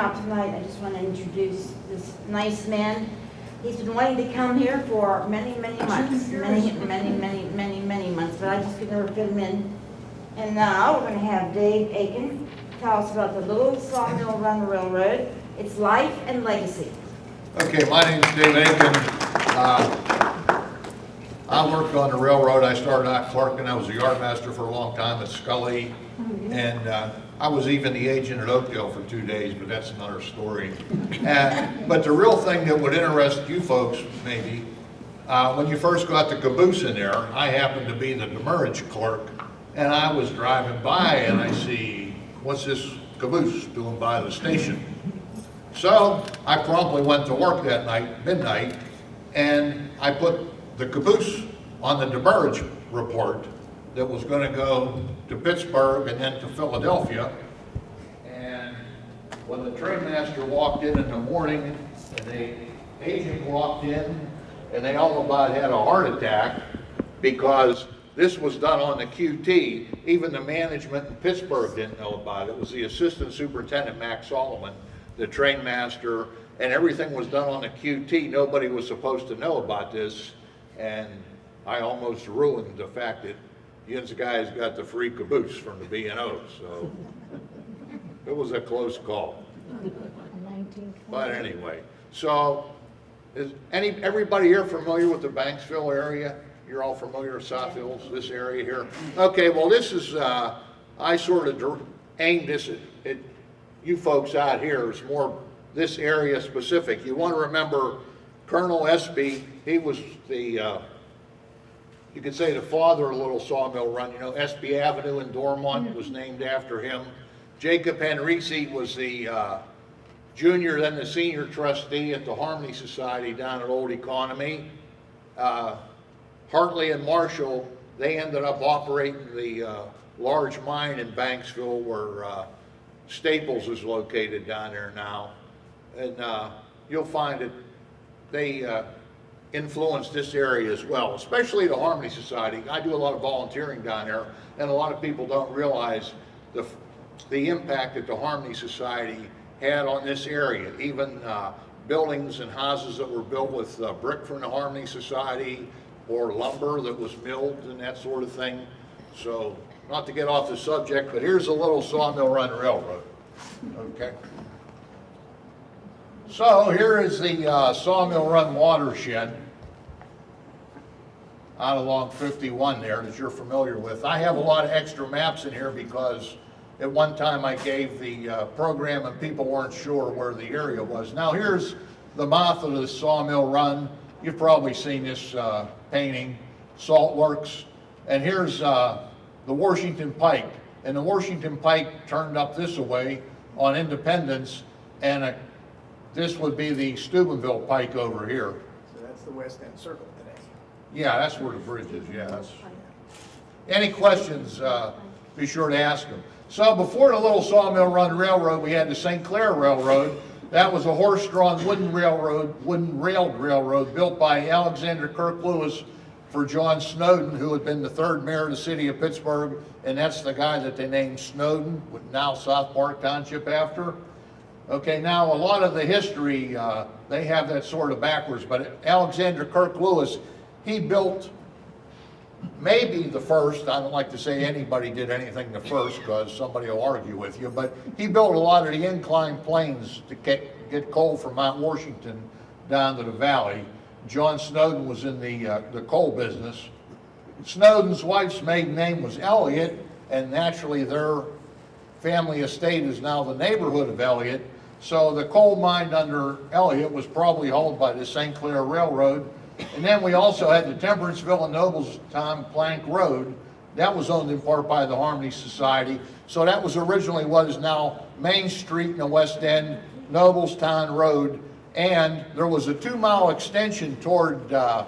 out tonight, I just want to introduce this nice man. He's been wanting to come here for many, many months, many, many, many, many, many months, but I just could never fit him in. And now we're going to have Dave Aiken tell us about the Little Sawmill Run Railroad, its life and legacy. Okay, my name is Dave Aiken. Uh, I worked on the railroad. I started out clerking. I was a yardmaster for a long time at Scully. And uh, I was even the agent at Oakdale for two days, but that's another story. Uh, But the real thing that would interest you folks, maybe, uh, when you first got the caboose in there, I happened to be the demurrage clerk. And I was driving by and I see, what's this caboose doing by the station? So I promptly went to work that night, midnight, and I put the caboose on the demurrage report that was gonna go to Pittsburgh and then to Philadelphia. And when the train master walked in in the morning, and the agent walked in, and they all about had a heart attack because this was done on the QT. Even the management in Pittsburgh didn't know about it. It was the assistant superintendent, Max Solomon, the train master, and everything was done on the QT. Nobody was supposed to know about this, and I almost ruined the fact that Yin's guys got the free caboose from the B and O, so it was a close call. But anyway, so is any, everybody here familiar with the Banksville area? You're all familiar with South Hills, this area here? Okay, well, this is, uh, I sort of aimed this at, at you folks out here, it's more this area specific. You want to remember Colonel Espy, he was the, uh, you could say the father of a Little Sawmill Run, you know, Espy Avenue in Dormont was named after him. Jacob Henrici was the, uh, junior, then the senior trustee at the Harmony Society down at Old Economy. Uh, Hartley and Marshall, they ended up operating the uh, large mine in Banksville where uh, Staples is located down there now. And uh, you'll find that they uh, influenced this area as well, especially the Harmony Society. I do a lot of volunteering down there, and a lot of people don't realize the, the impact that the Harmony Society had on this area. Even uh, buildings and houses that were built with uh, brick from the Harmony Society or lumber that was milled and that sort of thing. So, not to get off the subject, but here's a little Sawmill Run Railroad. Okay. So here is the uh, Sawmill Run watershed out along 51 there that you're familiar with. I have a lot of extra maps in here because at one time I gave the uh, program and people weren't sure where the area was. Now here's the mouth of the Sawmill Run. You've probably seen this uh, painting, Salt Works. And here's uh, the Washington Pike. And the Washington Pike turned up this way on Independence and uh, this would be the Steubenville Pike over here. So that's the West End Circle today. Yeah, that's where the bridge is, yeah. that's- Any questions, uh, be sure to ask them. So before the Little Sawmill Run Railroad, we had the St. Clair Railroad. That was a horse-drawn wooden railroad, wooden railed railroad built by Alexander Kirk Lewis for John Snowden, who had been the third mayor of the city of Pittsburgh, and that's the guy that they named Snowden, with now South Park Township after. Okay, now a lot of the history, uh, they have that sort of backwards, but Alexander Kirk Lewis, he built maybe the first, I don't like to say anybody did anything the first because somebody will argue with you, but he built a lot of the inclined planes to get, get coal from Mount Washington down to the valley. John Snowden was in the, uh, the coal business. Snowden's wife's maiden name was Elliot, and naturally their family estate is now the neighborhood of Elliott. So the coal mine under Elliott was probably hauled by the St. Clair Railroad. And then we also had the Temperanceville and Noblestown Plank Road. That was owned in part by the Harmony Society. So that was originally what is now Main Street in the West End, Noblestown Road. And there was a two-mile extension toward uh,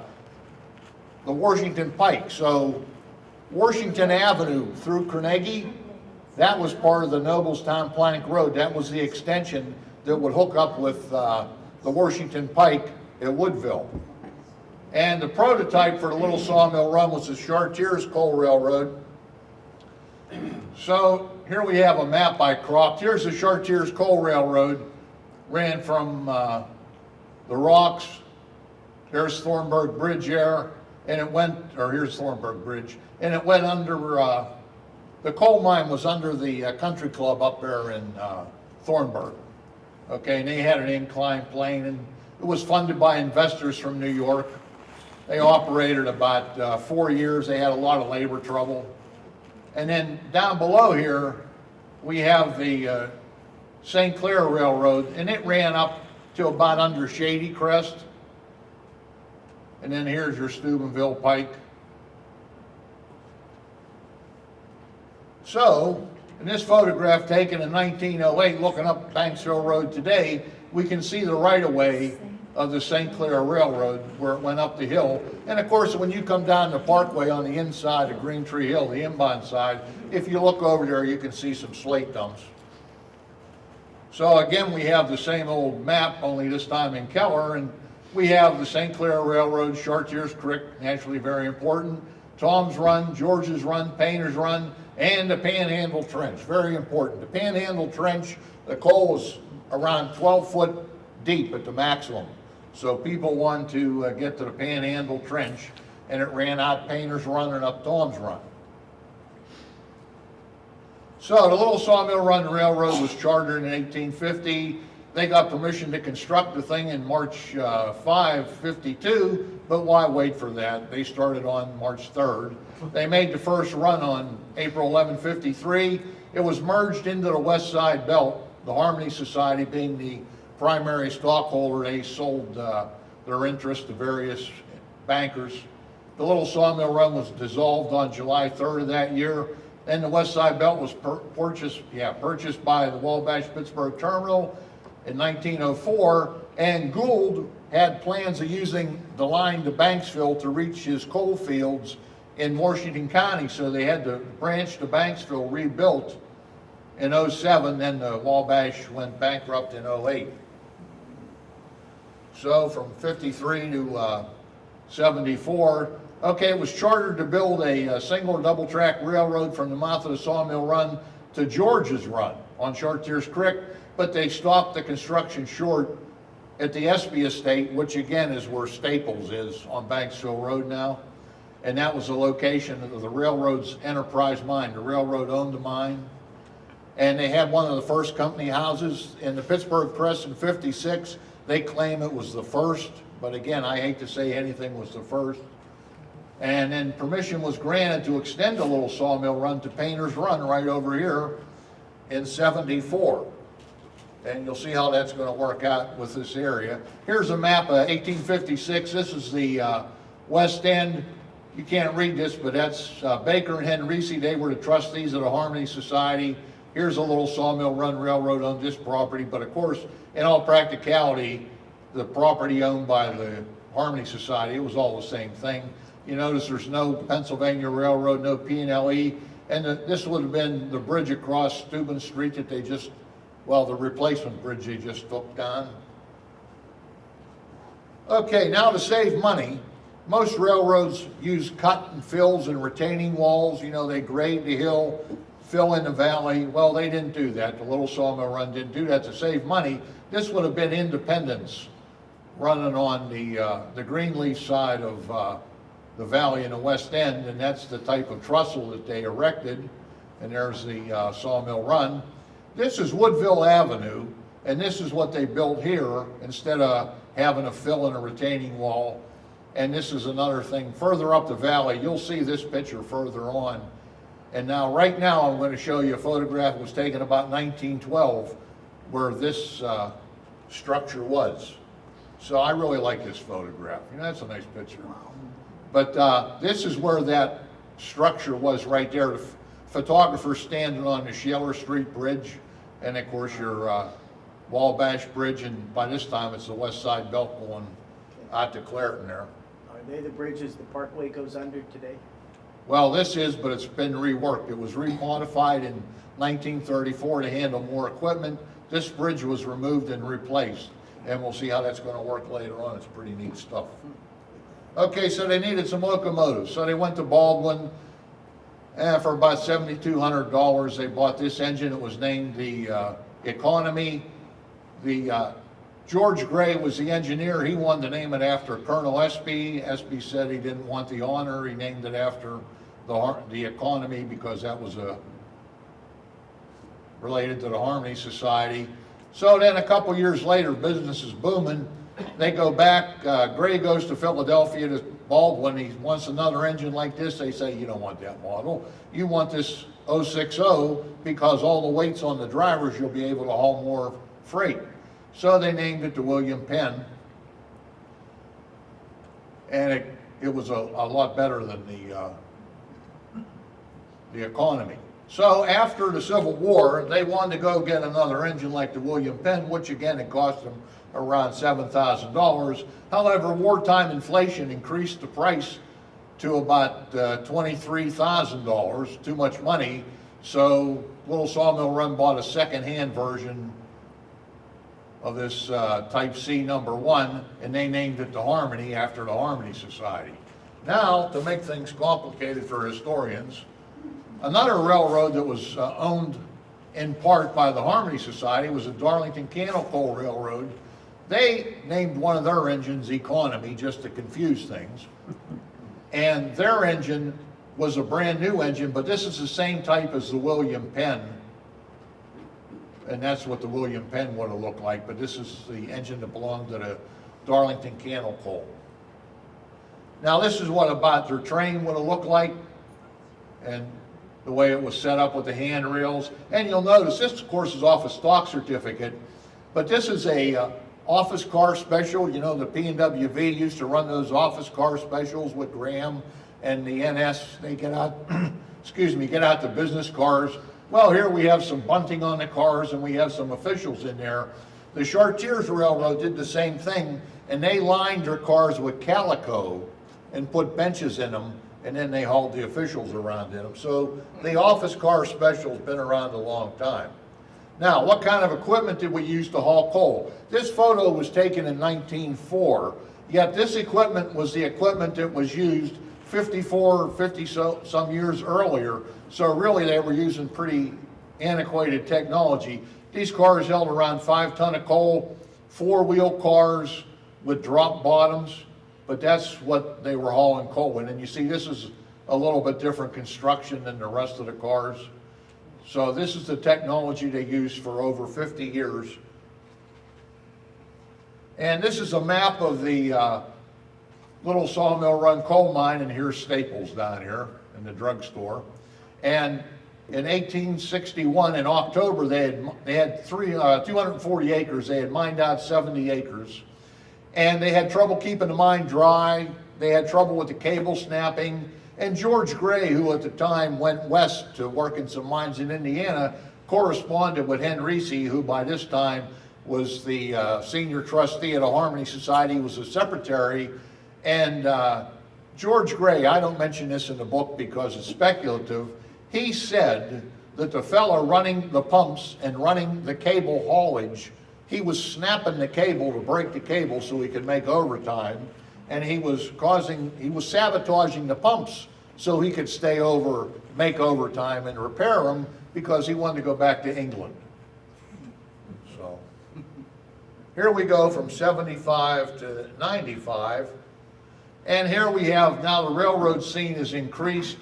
the Washington Pike. So Washington Avenue through Carnegie, that was part of the Noblestown Plank Road. That was the extension that would hook up with uh, the Washington Pike at Woodville. And the prototype for the Little Sawmill Run was the Chartiers Coal Railroad. So here we have a map I cropped. Here's the Chartiers Coal Railroad. ran from uh, the rocks, there's Thornburg Bridge there, and it went, or here's Thornburg Bridge, and it went under, uh, the coal mine was under the uh, country club up there in uh, Thornburg. Okay, and they had an inclined plane, and it was funded by investors from New York. They operated about uh, four years, they had a lot of labor trouble. And then down below here, we have the uh, St. Clair Railroad, and it ran up to about under Shady Crest. And then here's your Steubenville Pike. So, in this photograph taken in 1908, looking up Banksville Road today, we can see the right-of-way of the St. Clair Railroad where it went up the hill. And of course, when you come down the parkway on the inside of Green Tree Hill, the inbound side, if you look over there, you can see some slate dumps. So again, we have the same old map, only this time in Keller, and we have the St. Clair Railroad, Chartiers Creek, naturally very important, Tom's Run, George's Run, Painter's Run, and the Panhandle Trench, very important. The Panhandle Trench, the coal was around 12 foot deep at the maximum. So people wanted to uh, get to the Panhandle Trench, and it ran out Painter's Run and up Tom's Run. So the Little Sawmill Run Railroad was chartered in 1850. They got permission to construct the thing in March uh, 5, 52, but why wait for that? They started on March 3rd. They made the first run on April 11, 53. It was merged into the West Side Belt, the Harmony Society being the primary stockholder. They sold uh, their interest to various bankers. The Little Sawmill Run was dissolved on July 3rd of that year. And the West Side Belt was pur- purchased, yeah, purchased by the Wabash Pittsburgh Terminal in 1904. And Gould had plans of using the line to Banksville to reach his coal fields in Washington County. So they had the branch to Banksville rebuilt in 07, then the Wabash went bankrupt in 08. So from 53 to uh, 74, okay, it was chartered to build a, uh single or double track railroad from the mouth of the Sawmill Run to George's Run on Chartiers Creek, but they stopped the construction short at the Espy Estate, which again is where Staples is on Banksville Road now. And that was the location of the railroad's enterprise mine. The railroad owned the mine. And they had one of the first company houses in the Pittsburgh Press in 56. They claim it was the first, but again, I hate to say anything was the first. And then permission was granted to extend the little sawmill run to Painter's Run right over here in 74. And you'll see how that's going to work out with this area. Here's a map of 1856. This is the uh, west end. You can't read this, but that's uh, Baker and Henrici. They were the trustees of the Harmony Society. Here's a little sawmill run railroad on this property, but of course, in all practicality, the property owned by the Harmony Society, it was all the same thing. You notice there's no Pennsylvania Railroad, no P and L E, and the- this would have been the bridge across Steuben Street that they just, well, the replacement bridge they just took down. Okay, now to save money, most railroads use cut and fills and retaining walls, you know, they grade the hill, fill in the valley. Well, they didn't do that. The Little Sawmill Run didn't do that to save money. This would have been Independence running on the, uh, the Greenleaf side of, uh, the valley in the west end, and that's the type of trestle that they erected. And there's the, uh, Sawmill Run. This is Woodville Avenue, and this is what they built here instead of having a fill and a retaining wall. And this is another thing, further up the valley, you'll see this picture further on. And now, right now, I'm going to show you a photograph that was taken about 1912 where this uh, structure was. So I really like this photograph. You know, that's a nice picture. But uh, this is where that structure was right there. The photographer standing on the Sheller Street Bridge, and of course your uh, Wabash Bridge, and by this time it's the West Side Belt going out to Clairton there. Are they the bridges the parkway goes under today? Well, this is, but it's been reworked. It was remodified in 1934 to handle more equipment. This bridge was removed and replaced, and we'll see how that's going to work later on. It's pretty neat stuff. Okay, so they needed some locomotives, so they went to Baldwin, and for about $7,200, they bought this engine. It was named the uh, Economy. The, uh, George Gray was the engineer, he wanted to name it after Colonel Espy. Espy said he didn't want the honor, he named it after the, the economy because that was a, related to the Harmony Society. So then a couple years later, business is booming. They go back, uh, Gray goes to Philadelphia to Baldwin, he wants another engine like this. They say, you don't want that model. You want this 060 because all the weight's on the drivers, you'll be able to haul more freight. So they named it the William Penn. And it, it was a, a lot better than the, uh, the economy. So after the Civil War, they wanted to go get another engine like the William Penn, which again, it cost them around seven thousand dollars. However, wartime inflation increased the price to about uh, twenty-three thousand dollars, too much money. So Little Sawmill Run bought a second-hand version of this uh, Type C number one, and they named it the Harmony after the Harmony Society. Now, to make things complicated for historians, Another railroad that was uh, owned in part by the Harmony Society was the Darlington Cannel Coal Railroad. They named one of their engines Economy, just to confuse things. And their engine was a brand-new engine, but this is the same type as the William Penn. And that's what the William Penn would have looked like, but this is the engine that belonged to the Darlington Cannel Coal. Now, this is what about their train would have looked like. And the way it was set up with the handrails. And you'll notice, this of course is off a stock certificate, but this is a uh, office car special. You know, the P and WV used to run those office car specials with Graham and the NS. They get out, excuse me, get out the business cars. Well, here we have some bunting on the cars and we have some officials in there. The Chartiers Railroad did the same thing and they lined their cars with calico and put benches in them and then they hauled the officials around in them. So the office car special's been around a long time. Now, what kind of equipment did we use to haul coal? This photo was taken in 1904, yet this equipment was the equipment that was used 54, 50 so, some years earlier. So really they were using pretty antiquated technology. These cars held around five ton of coal, four-wheel cars with drop bottoms, but that's what they were hauling coal in. And you see, this is a little bit different construction than the rest of the cars. So this is the technology they used for over 50 years. And this is a map of the uh, Little Sawmill Run coal mine, and here's Staples down here in the drugstore. And in 1861, in October, they had, they had three, uh, 240 acres. They had mined out 70 acres. And they had trouble keeping the mine dry. They had trouble with the cable snapping. And George Gray, who at the time went west to work in some mines in Indiana, corresponded with Reese, who by this time was the uh, senior trustee at the Harmony Society, was a secretary. And uh, George Gray, I don't mention this in the book because it's speculative, he said that the fellow running the pumps and running the cable haulage he was snapping the cable to break the cable so he could make overtime, and he was causing, he was sabotaging the pumps so he could stay over, make overtime and repair them because he wanted to go back to England. So, here we go from 75 to 95. And here we have, now the railroad scene is increased.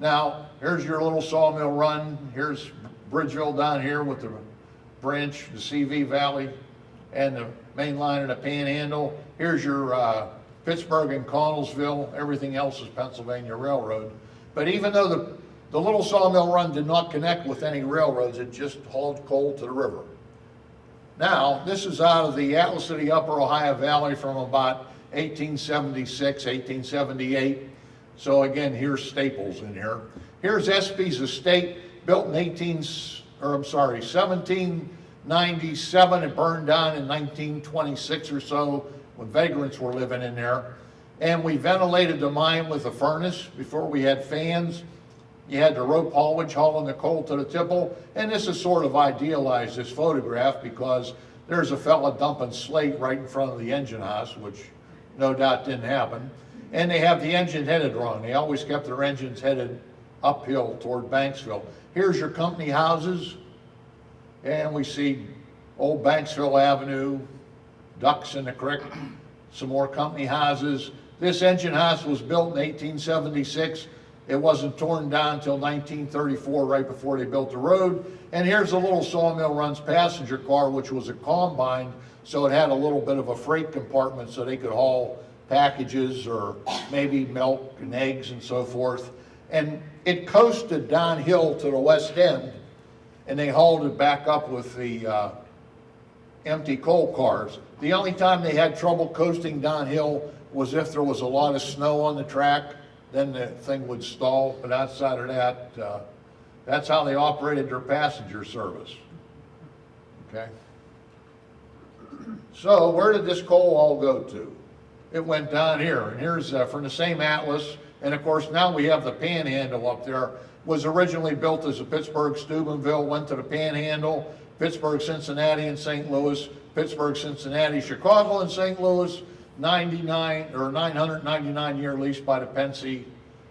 Now, here's your little sawmill run. Here's Bridgeville down here with the branch, the CV Valley, and the main line of the Panhandle. Here's your uh, Pittsburgh and Connellsville. Everything else is Pennsylvania Railroad. But even though the, the little sawmill run did not connect with any railroads, it just hauled coal to the river. Now, this is out of the Atlas City Upper Ohio Valley from about 1876, 1878. So again, here's Staples in here. Here's Espy's estate, built in 18, or I'm sorry, 1797 and burned down in 1926 or so when vagrants were living in there. And we ventilated the mine with a furnace before we had fans. You had the rope haulage hauling the coal to the tipple. And this is sort of idealized, this photograph, because there's a fella dumping slate right in front of the engine house, which no doubt didn't happen. And they have the engine headed wrong. They always kept their engines headed uphill toward Banksville. Here's your company houses. And we see Old Banksville Avenue, ducks in the creek, some more company houses. This engine house was built in 1876. It wasn't torn down until 1934, right before they built the road. And here's a little Sawmill Runs passenger car, which was a combine, so it had a little bit of a freight compartment so they could haul packages or maybe milk and eggs and so forth. And it coasted downhill to the west end, and they hauled it back up with the uh, empty coal cars. The only time they had trouble coasting downhill was if there was a lot of snow on the track, then the thing would stall, but outside of that, uh, that's how they operated their passenger service. Okay? So where did this coal all go to? It went down here, and here's from the same atlas, and of course now we have the Panhandle up there. Was originally built as a Pittsburgh Steubenville, went to the Panhandle, Pittsburgh, Cincinnati, and St. Louis, Pittsburgh, Cincinnati, Chicago, and St. Louis. 99 or 999 year lease by the Pennsy,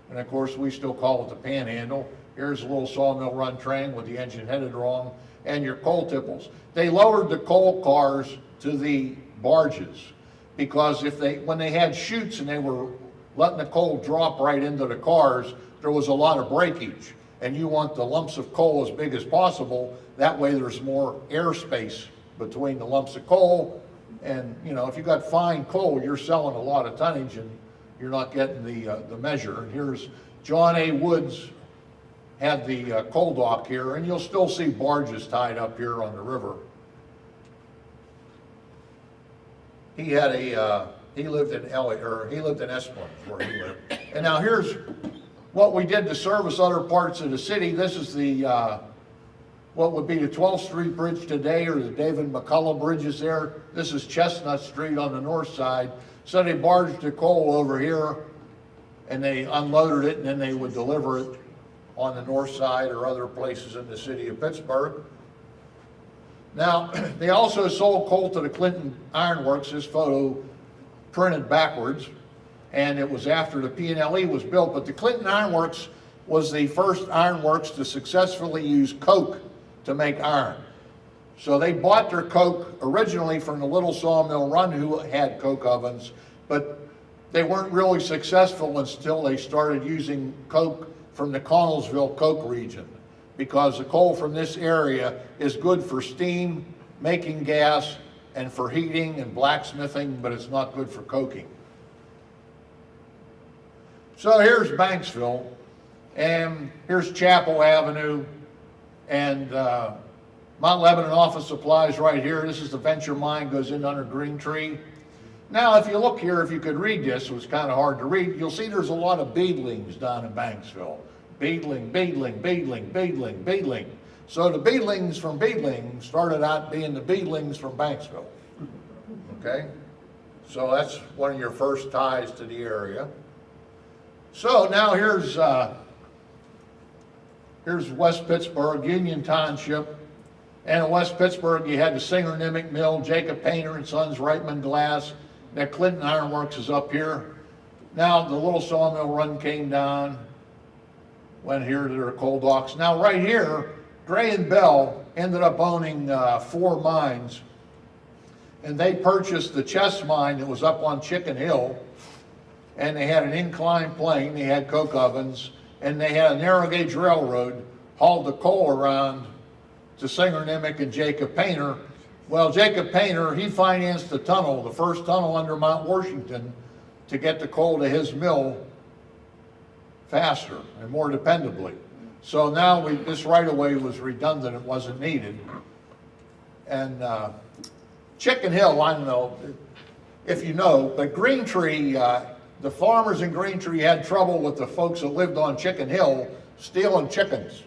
and of course we still call it the Panhandle. Here's a little sawmill run train with the engine headed wrong, and your coal tipples. They lowered the coal cars to the barges because if they when they had chutes and they were letting the coal drop right into the cars, there was a lot of breakage, and you want the lumps of coal as big as possible. That way, there's more airspace between the lumps of coal and, you know, if you got fine coal, you're selling a lot of tonnage and you're not getting the, uh, the measure. And here's John A. Woods had the uh, coal dock here, and you'll still see barges tied up here on the river. He had a, uh, he lived in Elliott, or he lived in Esplen, is where he lived. And now here's what we did to service other parts of the city. This is the, uh, what would be the 12th Street Bridge today, or the David McCullough Bridges there. This is Chestnut Street on the north side. So they barged the coal over here, and they unloaded it, and then they would deliver it on the north side or other places in the city of Pittsburgh. Now, they also sold coal to the Clinton Iron Works, this photo printed backwards, and it was after the P&LE was built, but the Clinton Iron Works was the first ironworks to successfully use coke to make iron. So they bought their coke originally from the little sawmill run who had coke ovens, but they weren't really successful until they started using coke from the Connellsville coke region because the coal from this area is good for steam, making gas, and for heating and blacksmithing, but it's not good for coking. So here's Banksville, and here's Chapel Avenue, and uh, Mount Lebanon Office Supplies right here. This is the Venture Mine, goes in under Green Tree. Now, if you look here, if you could read this, it was kind of hard to read, you'll see there's a lot of beadlings down in Banksville. Beadling, beadling, beadling, beadling, beadling. So the beadlings from Beadling started out being the beadlings from Banksville. Okay? So that's one of your first ties to the area. So now here's, uh, here's West Pittsburgh, Union Township. And in West Pittsburgh, you had the Singer Nimick Mill, Jacob Painter and Sons, Reitman Glass. That Clinton Iron Works is up here. Now the little sawmill run came down, went here to their coal docks. Now right here, Gray and Bell ended up owning uh, four mines. And they purchased the Chess mine that was up on Chicken Hill. And they had an inclined plane, they had coke ovens, and they had a narrow gauge railroad hauled the coal around to Singer Nimick and Jacob Painter. Well, Jacob Painter, he financed the tunnel, the first tunnel under Mount Washington, to get the coal to his mill faster and more dependably. So now we, this right-of-way was redundant, it wasn't needed. And uh, Chicken Hill, I don't know if you know, but Green Tree, uh, the farmers in Green Tree had trouble with the folks that lived on Chicken Hill stealing chickens.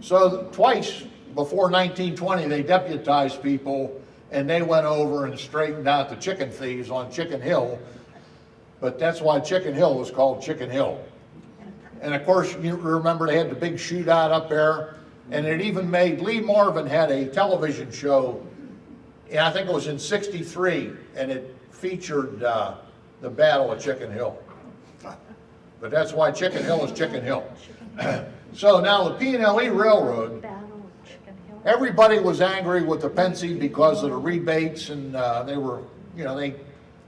So twice before 1920, they deputized people and they went over and straightened out the chicken thieves on Chicken Hill. But that's why Chicken Hill was called Chicken Hill. And of course, you remember they had the big shootout up there. And it even made, Lee Marvin had a television show, and I think it was in 63, and it featured uh, the Battle of Chicken Hill. But that's why Chicken Hill is Chicken Hill. So now the P and L E Railroad everybody was angry with the Pennsy because of the rebates and, uh, they were, you know, they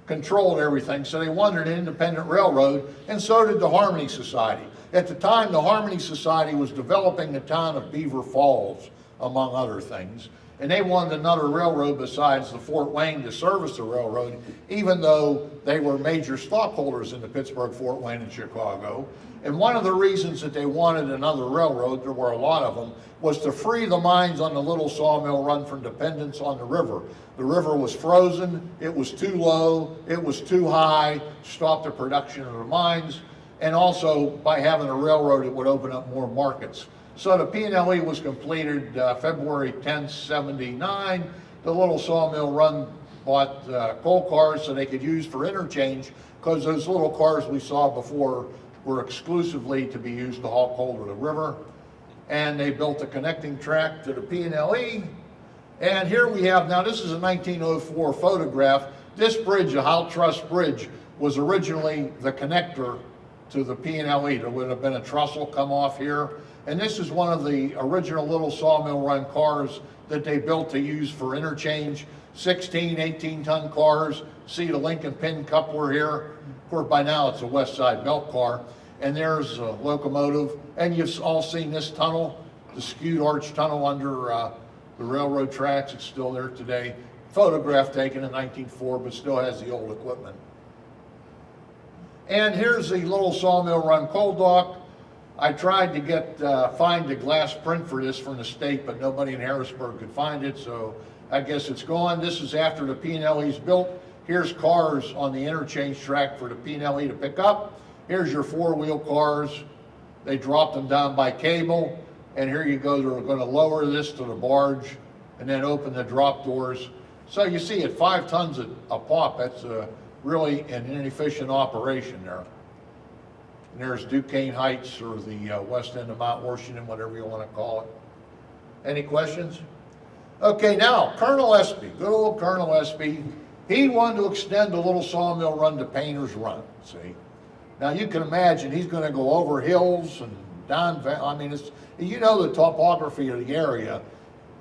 controlled everything, so they wanted an independent railroad, and so did the Harmony Society. At the time, the Harmony Society was developing the town of Beaver Falls, among other things, and they wanted another railroad besides the Fort Wayne to service the railroad, even though they were major stockholders in the Pittsburgh, Fort Wayne, and Chicago. And one of the reasons that they wanted another railroad, there were a lot of them, was to free the mines on the Little Sawmill Run from dependence on the river. The river was frozen, it was too low, it was too high, stopped the production of the mines, and also by having a railroad, it would open up more markets. So the P&LE was completed uh, February 10th, 79. The Little Sawmill Run bought uh, coal cars so they could use for interchange, because those little cars we saw before were exclusively to be used to haul coal to the river. And they built a connecting track to the P&LE. And here we have, now this is a 1904 photograph. This bridge, the Howe truss Bridge, was originally the connector to the P&LE. There would have been a trestle come off here. And this is one of the original little sawmill run cars that they built to use for interchange. 16, 18 ton cars. See the link and pin coupler here. Of course, by now it's a West Side belt car. And there's a locomotive. And you've all seen this tunnel, the skewed arch tunnel under uh, the railroad tracks. It's still there today. Photograph taken in 1904, but still has the old equipment. And here's the little sawmill run coal dock. I tried to get, uh, find a glass print for this from the state, but nobody in Harrisburg could find it, so I guess it's gone. This is after the P and Le's built. Here's cars on the interchange track for the P and Le to pick up. Here's your four-wheel cars. They dropped them down by cable, and here you go, they're gonna lower this to the barge and then open the drop doors. So you see, at five tons a, a pop, that's uh really an inefficient operation there. And there's Duquesne Heights or the uh, west end of Mount Washington, whatever you want to call it. Any questions? Okay, now, Colonel Espy, good old Colonel Espy, he wanted to extend the little sawmill run to Painter's Run, see? Now, you can imagine, he's gonna go over hills and down, I mean, it's, you know the topography of the area,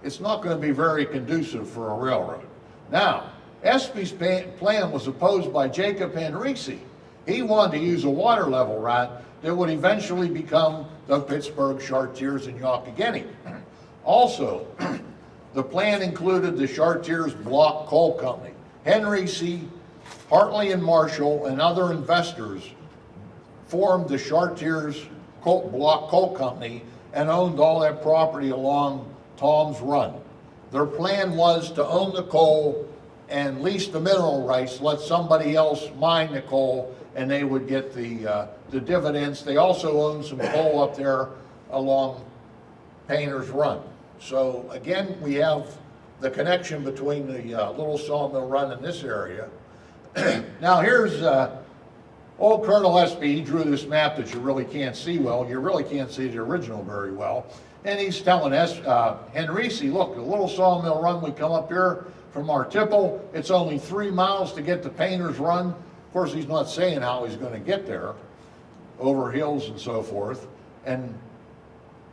it's not gonna be very conducive for a railroad. Now, Espy's plan was opposed by Jacob Henrici. He wanted to use a water level route that would eventually become the Pittsburgh Chartiers and Youghiogheny. Also, the plan included the Chartiers Block Coal Company. Henrici, Hartley and Marshall and other investors formed the Chartiers Coal, Block Coal Company and owned all that property along Tom's Run. Their plan was to own the coal and lease the mineral rights, let somebody else mine the coal, and they would get the, uh, the dividends. They also own some coal up there along Painter's Run. So again, we have the connection between the uh, Little Sawmill Run and this area. Now here's uh, old Colonel Espy, he drew this map that you really can't see well. You really can't see the original very well. And he's telling us, uh, Henrici, look, the Little Sawmill Run, we come up here from our tipple, it's only three miles to get to Painter's Run. Of course, he's not saying how he's gonna get there, over hills and so forth. And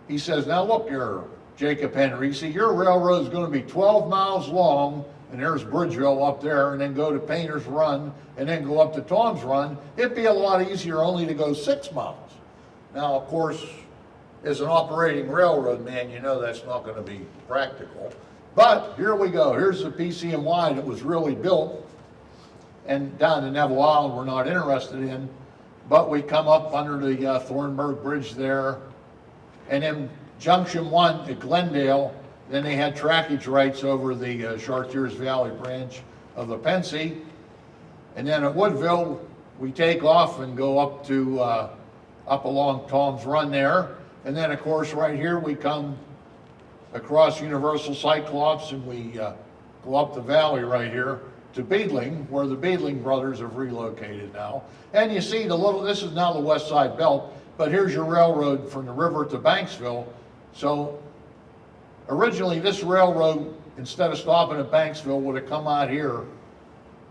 he says, now look here, Jacob Henry. See, your railroad's gonna be twelve miles long, and there's Bridgeville up there, and then go to Painter's Run, and then go up to Tom's Run. It'd be a lot easier only to go six miles. Now, of course, as an operating railroad man, you know that's not gonna be practical. But here we go, here's the PC&Y that was really built, and down to Neville Island, we're not interested in, but we come up under the uh, Thornburg Bridge there, and then Junction One at Glendale, then they had trackage rights over the uh, Chartiers Valley branch of the Pennsy. And then at Woodville, we take off and go up to, uh, up along Tom's Run there. And then, of course, right here, we come across Universal Cyclops and we uh, go up the valley right here to Beadling, where the Beadling brothers have relocated now. And you see the little, this is now the West Side Belt, but here's your railroad from the river to Banksville. So originally, this railroad, instead of stopping at Banksville, would have come out here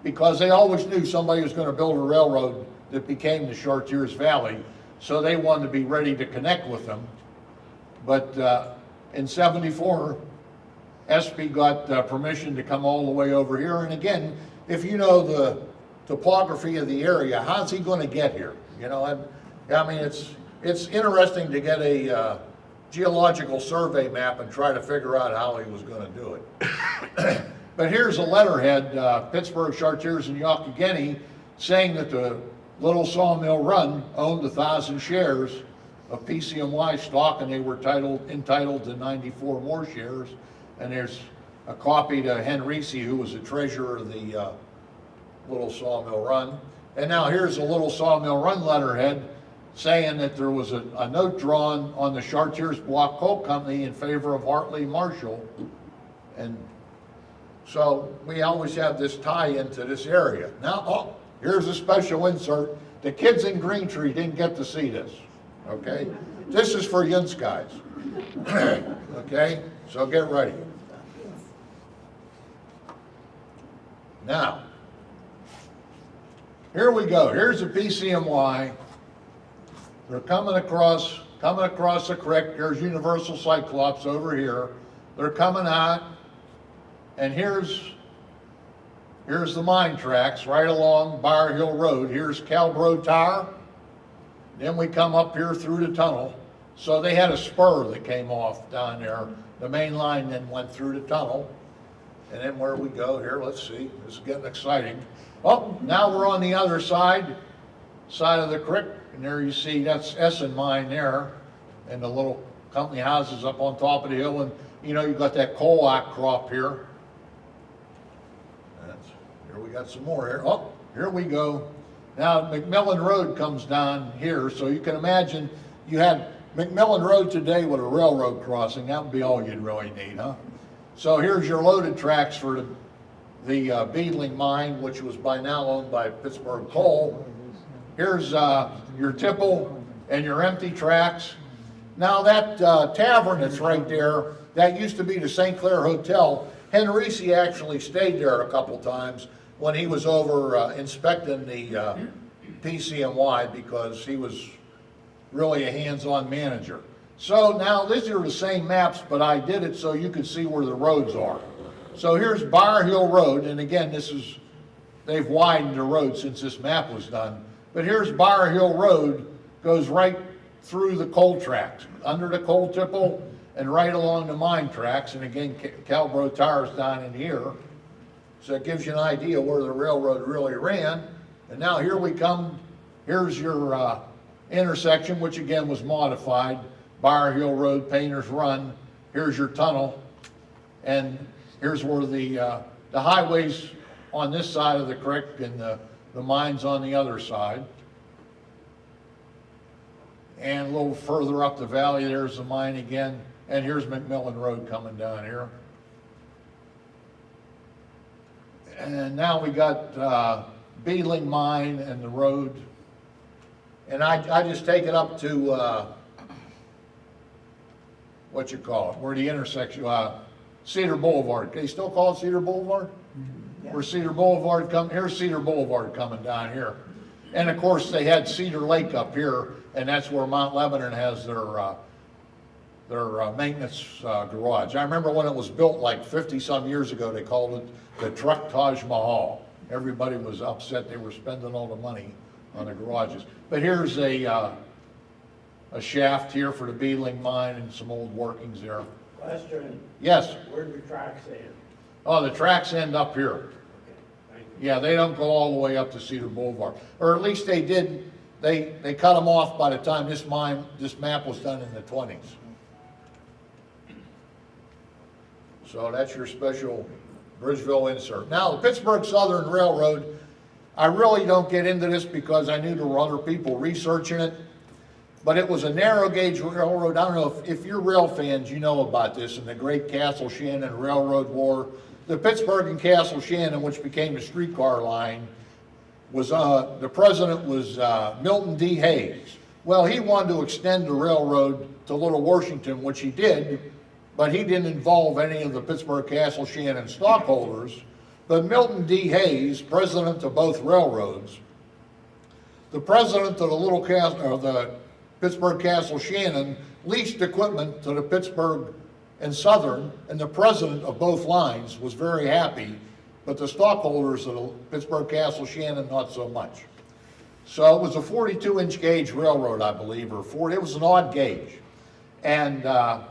because they always knew somebody was gonna build a railroad that became the Chartiers Valley. So they wanted to be ready to connect with them. But uh, in 74, Espy got uh, permission to come all the way over here. And again, if you know the topography of the area, how's he gonna get here? You know, and, I mean, it's, it's interesting to get a uh, geological survey map and try to figure out how he was gonna do it. But here's a letterhead, uh, Pittsburgh Chartiers and Youghiogheny, saying that the Little Sawmill Run owned a thousand shares of PC&Y stock and they were titled, entitled to ninety-four more shares. And there's a copy to Henrici, who was the treasurer of the, uh, Little Sawmill Run. And now here's a Little Sawmill Run letterhead saying that there was a, a note drawn on the Chartiers Block Coal Company in favor of Hartley Marshall. And so we always have this tie into this area. Now, oh, here's a special insert. The kids in Green Tree didn't get to see this, okay? This is for Yin's guys. Okay, so get ready. Now, here we go. Here's the PC&Y. They're coming across, coming across the creek. There's Universal Cyclops over here. They're coming out. And here's, here's the mine tracks right along Bar Hill Road. Here's Calbro Tower. Then we come up here through the tunnel. So they had a spur that came off down there. The main line then went through the tunnel. And then where we go here, let's see, this is getting exciting. Oh, now we're on the other side, side of the creek. And there you see, that's Essen Mine there. And the little company houses up on top of the hill. And, you know, you've got that coal outcrop here. That's, here we got some more here. Oh, here we go. Now McMillan Road comes down here, so you can imagine you had McMillan Road today with a railroad crossing. That would be all you'd really need, huh? So here's your loaded tracks for the, the uh, Beadling mine, which was by now owned by Pittsburgh Coal. Here's uh, your tipple and your empty tracks. Now that uh, tavern that's right there, that used to be the St. Clair Hotel. Henrici actually stayed there a couple times when he was over uh, inspecting the uh, PC&Y because he was really a hands-on manager. So now these are the same maps, but I did it so you could see where the roads are. So here's Bar Hill Road, and again, this is, they've widened the road since this map was done. But here's Bar Hill Road, goes right through the coal tracks, under the coal tipple and right along the mine tracks. And again, Calbro Tower's down in here. So it gives you an idea where the railroad really ran. And now here we come, here's your uh, intersection, which again was modified. Bar Hill Road, Painter's Run, here's your tunnel. And here's where the, uh, the highways on this side of the creek and the, the mines on the other side. And a little further up the valley, there's the mine again. And here's McMillan Road coming down here. And now we got uh, Beadling Mine and the road. And I, I just take it up to, uh, what you call it, where the intersection, uh, Cedar Boulevard. They still call it Cedar Boulevard? Where Cedar Boulevard come, here's Cedar Boulevard coming down here. And of course, they had Cedar Lake up here, and that's where Mount Lebanon has their, uh, their uh, maintenance uh, garage. I remember when it was built like 50-some years ago, they called it the Truck Taj Mahal. Everybody was upset they were spending all the money on the garages. But here's a, uh, a shaft here for the Beadling mine and some old workings there. Question, Yes, where do the tracks end? oh, the tracks end up here. Okay, thank you. Yeah, they don't go all the way up to Cedar Boulevard, or at least they did, they, they cut them off by the time this mine, this map was done in the twenties. So that's your special Bridgeville insert. Now, the Pittsburgh Southern Railroad, I really don't get into this because I knew there were other people researching it. But it was a narrow gauge railroad. I don't know if, if you're rail fans, you know about this in the Great Castle Shannon Railroad War. The Pittsburgh and Castle Shannon, which became the streetcar line, was, uh, the president was, uh, Milton D. Hayes. Well, he wanted to extend the railroad to Little Washington, which he did, but he didn't involve any of the Pittsburgh Castle Shannon stockholders. But Milton D. Hayes, president of both railroads, the president of the Little Castle, or the Pittsburgh Castle Shannon leased equipment to the Pittsburgh and Southern, and the president of both lines was very happy, but the stockholders of the Pittsburgh Castle Shannon, not so much. So it was a 42-inch gauge railroad, I believe, or 40, it was an odd gauge. And uh,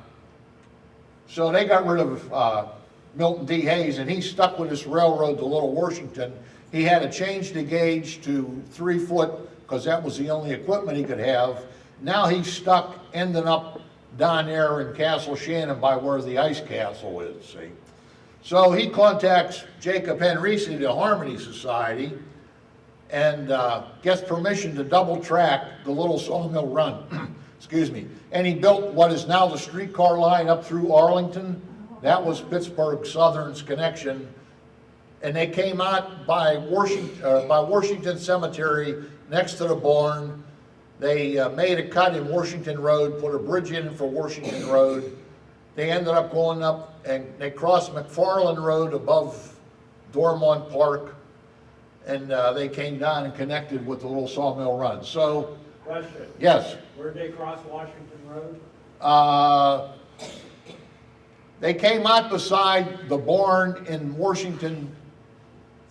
so they got rid of uh, Milton D. Hayes, and he stuck with this railroad to Little Washington. He had to change the gauge to three foot, because that was the only equipment he could have. Now he's stuck, ending up down there in Castle Shannon by where the ice castle is, see? So he contacts Jacob Henrici, the Harmony Society, and uh, gets permission to double track the little sawmill run. Excuse me. And he built what is now the streetcar line up through Arlington. That was Pittsburgh Southern's connection. And they came out by Washington, uh, by Washington Cemetery next to the barn. They uh, made a cut in Washington Road, put a bridge in for Washington Road. They ended up going up and they crossed McFarland Road above Dormont Park and uh, they came down and connected with the little sawmill run. So, Question, yes, where'd they cross Washington Road? uh, they came out beside the barn in Washington,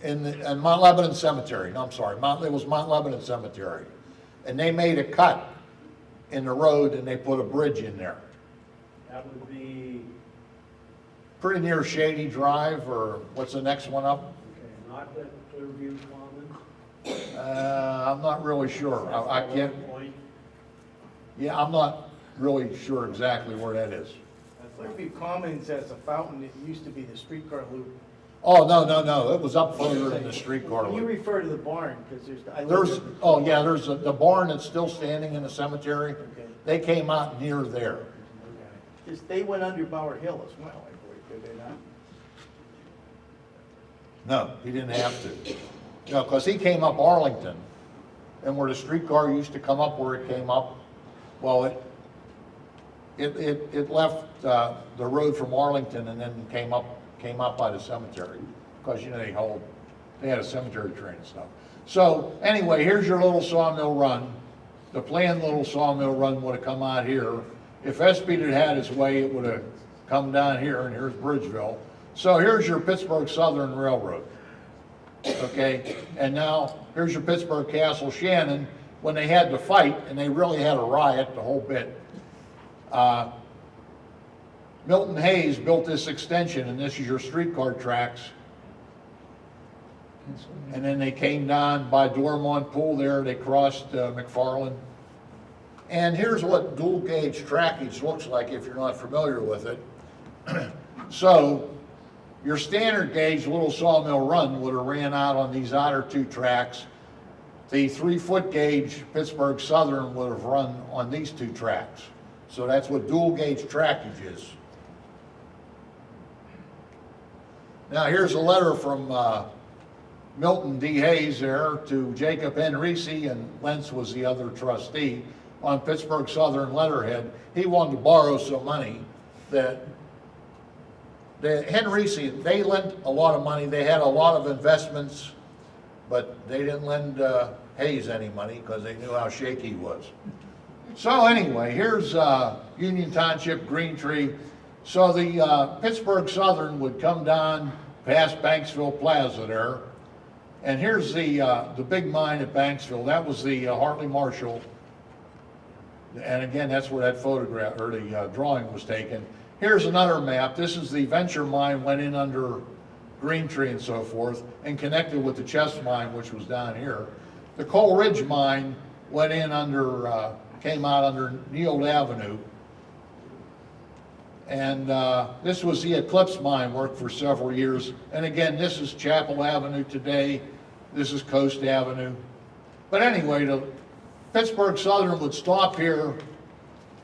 in, the- in Mount Lebanon Cemetery. No, I'm sorry, Mount, it was Mount Lebanon Cemetery. And they made a cut in the road and they put a bridge in there. That would be, Pretty near Shady Drive, or what's the next one up? okay, not the Clearview Commons? Uh, I'm not really sure. I, I can't, yeah, I'm not really sure exactly where that is. that's like, Clearview Commons has a fountain, it used to be the streetcar loop. Oh, no, no, no, it was up further in the streetcar loop. You loop. refer to the barn, because there's, I live There's, there. oh, yeah, there's a- the barn that's still standing in the cemetery. Okay. They came out near there. okay. They went under Bower Hill as well, I believe, did they not? No, he didn't have to. No, because he came up Arlington, and where the streetcar used to come up where it came up, well, it, it, it, it left, uh, the road from Arlington and then came up, came up by the cemetery. Because, you know, they hold, they had a cemetery train and stuff. So, anyway, here's your little sawmill run. The planned little sawmill run would have come out here. If Espy had had his way, it would have come down here, and here's Bridgeville. So here's your Pittsburgh Southern Railroad. Okay, and now, here's your Pittsburgh Castle Shannon, when they had to fight, and they really had a riot, the whole bit. uh, Milton Hayes built this extension, and this is your streetcar tracks. And then they came down by Dormont Pool there, they crossed uh, McFarland. And here's what dual gauge trackage looks like if you're not familiar with it. So, your standard gauge little sawmill run would have ran out on these outer two tracks. The three-foot gauge Pittsburgh Southern would have run on these two tracks. So that's what dual gauge trackage is. Now, here's a letter from uh, Milton D. Hayes there to Jacob Henrici, and Lentz was the other trustee, on Pittsburgh Southern letterhead. He wanted to borrow some money that the Henrici, they lent a lot of money, they had a lot of investments, but they didn't lend uh, Hayes any money because they knew how shaky he was. So anyway, here's uh, Union Township, Green Tree. So the uh, Pittsburgh Southern would come down past Banksville Plaza there. And here's the, uh, the big mine at Banksville. That was the uh, Hartley Marshall. And again, that's where that photograph, or the uh, drawing was taken. Here's another map. This is the Venture Mine went in under Green Tree and so forth and connected with the Chest Mine, which was down here. The Coal Ridge Mine went in under, uh, came out under Neal Avenue. And uh, this was the Eclipse Mine, worked for several years. And again, this is Chapel Avenue today. This is Coast Avenue. But anyway, the Pittsburgh Southern would stop here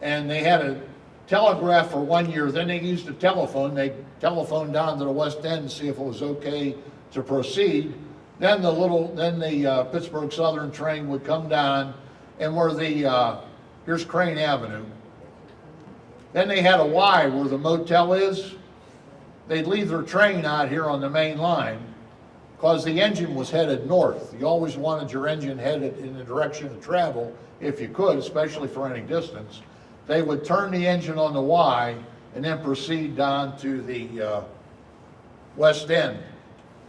and they had a telegraph for one year, then they used a telephone, they telephoned down to the West End and see if it was okay to proceed. Then the little, then the uh, Pittsburgh Southern train would come down, and where the, uh, here's Crane Avenue. Then they had a Y where the motel is. They'd leave their train out here on the main line, because the engine was headed north. You always wanted your engine headed in the direction of travel, if you could, especially for any distance. They would turn the engine on the Y, and then proceed down to the uh, west end.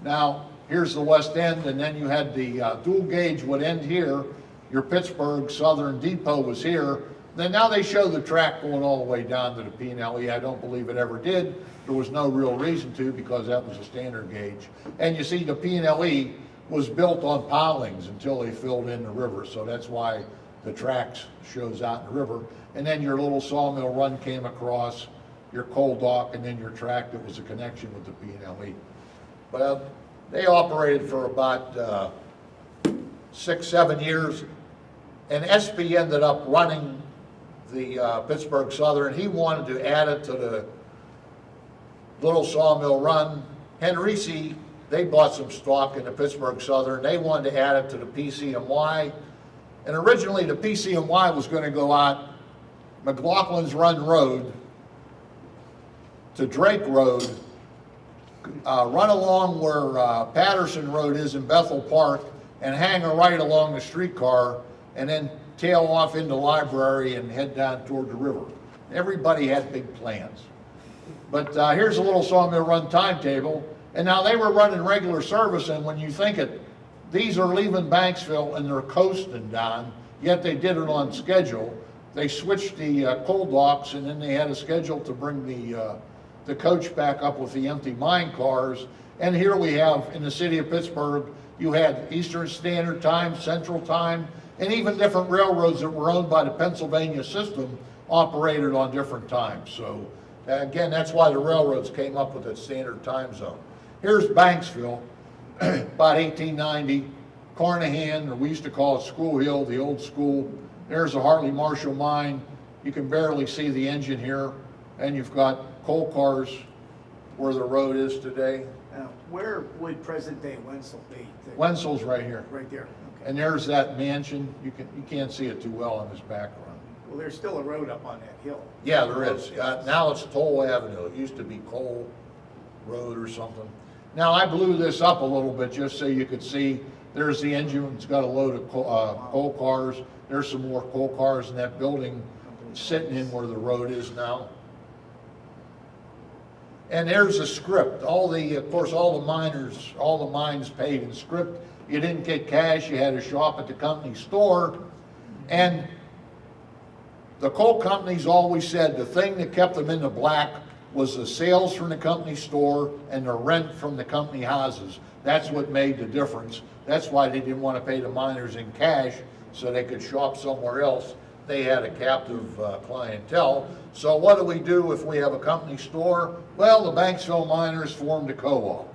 Now, here's the west end, and then you had the uh, dual gauge would end here. Your Pittsburgh Southern Depot was here. Then now they show the track going all the way down to the P and LE. I don't believe it ever did. There was no real reason to because that was a standard gauge. And you see the P and LE was built on pilings until they filled in the river. So that's why the tracks shows out in the river. And then your little sawmill run came across, your coal dock, and then your track that was a connection with the P and LE. Well, they operated for about uh, six, seven years, and Espy ended up running the uh, Pittsburgh Southern. He wanted to add it to the Little Sawmill Run. Henrici, they bought some stock in the Pittsburgh Southern. They wanted to add it to the PC&Y. And originally, the PC&Y was going to go out McLaughlin's Run Road to Drake Road, uh, run along where uh, Patterson Road is in Bethel Park and hang a right along the streetcar and then tail off into Library and head down toward the river. Everybody had big plans. But uh, here's a little Sawmill Run timetable. And now they were running regular service and when you think it, these are leaving Banksville and they're coasting down, yet they did it on schedule. They switched the uh, coal docks and then they had a schedule to bring the, uh, the coach back up with the empty mine cars. And here we have, in the city of Pittsburgh, you had Eastern Standard Time, Central Time, and even different railroads that were owned by the Pennsylvania system operated on different times. So uh, again, that's why the railroads came up with a standard time zone. Here's Banksville, about 1890. Carnahan, or we used to call it School Hill, the old school. There's the Hartley Marshall mine. You can barely see the engine here. And you've got coal cars where the road is today. Now, where would present-day Wenzel be? The- Wenzel's right here. Right there, okay. And there's that mansion. You can, you can't see it too well on this background. Well, there's still a road up on that hill. Yeah, there is. Uh, Now it's Toll Avenue. It used to be Cole Road or something. Now, I blew this up a little bit just so you could see, there's the engine, it's got a load of coal, uh, coal cars. There's some more coal cars in that building sitting in where the road is now. And there's a script. All the, of course, all the miners, all the mines paid in script. You didn't get cash, you had to shop at the company store. And the coal companies always said the thing that kept them in the black was the sales from the company store and the rent from the company houses. That's what made the difference. That's why they didn't want to pay the miners in cash so they could shop somewhere else. They had a captive uh, clientele. So what do we do if we have a company store? Well, the Banksville miners formed a co-op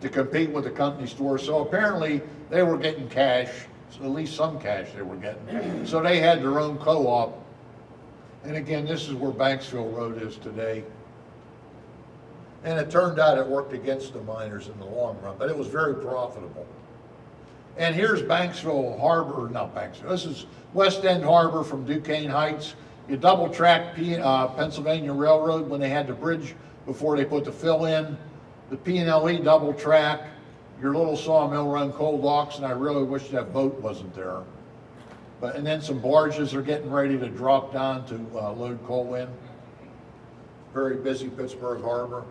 to compete with the company store. So apparently they were getting cash, so at least some cash they were getting. So they had their own co-op. And again, this is where Banksville Road is today. And it turned out it worked against the miners in the long run, but it was very profitable. And here's Banksville Harbor, not Banksville, this is West End Harbor from Duquesne Heights. You double track P, uh, Pennsylvania Railroad when they had the bridge before they put the fill in. The P and LE double track, your little sawmill run coal docks, and I really wish that boat wasn't there. But, and then some barges are getting ready to drop down to uh, load coal in. Very busy Pittsburgh Harbor.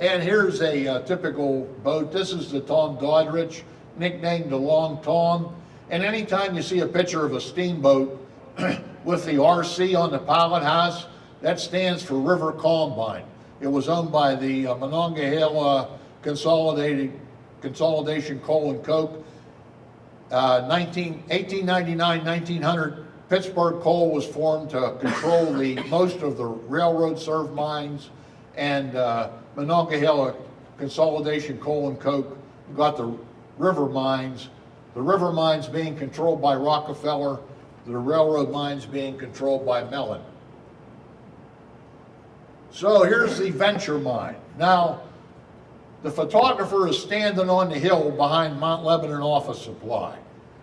And here's a uh, typical boat. This is the Tom Doddridge, nicknamed the Long Tom. And anytime you see a picture of a steamboat with the RC on the pilot house, that stands for River Combine. It was owned by the uh, Monongahela Consolidated Consolidation Coal and Coke. Uh, 19, 1899, 1900, Pittsburgh Coal was formed to control the, most of the railroad served mines and uh, Monongahela Consolidation Coal and Coke got the river mines. The river mines being controlled by Rockefeller, the railroad mines being controlled by Mellon. So here's the Venture Mine. Now, the photographer is standing on the hill behind Mount Lebanon Office Supply.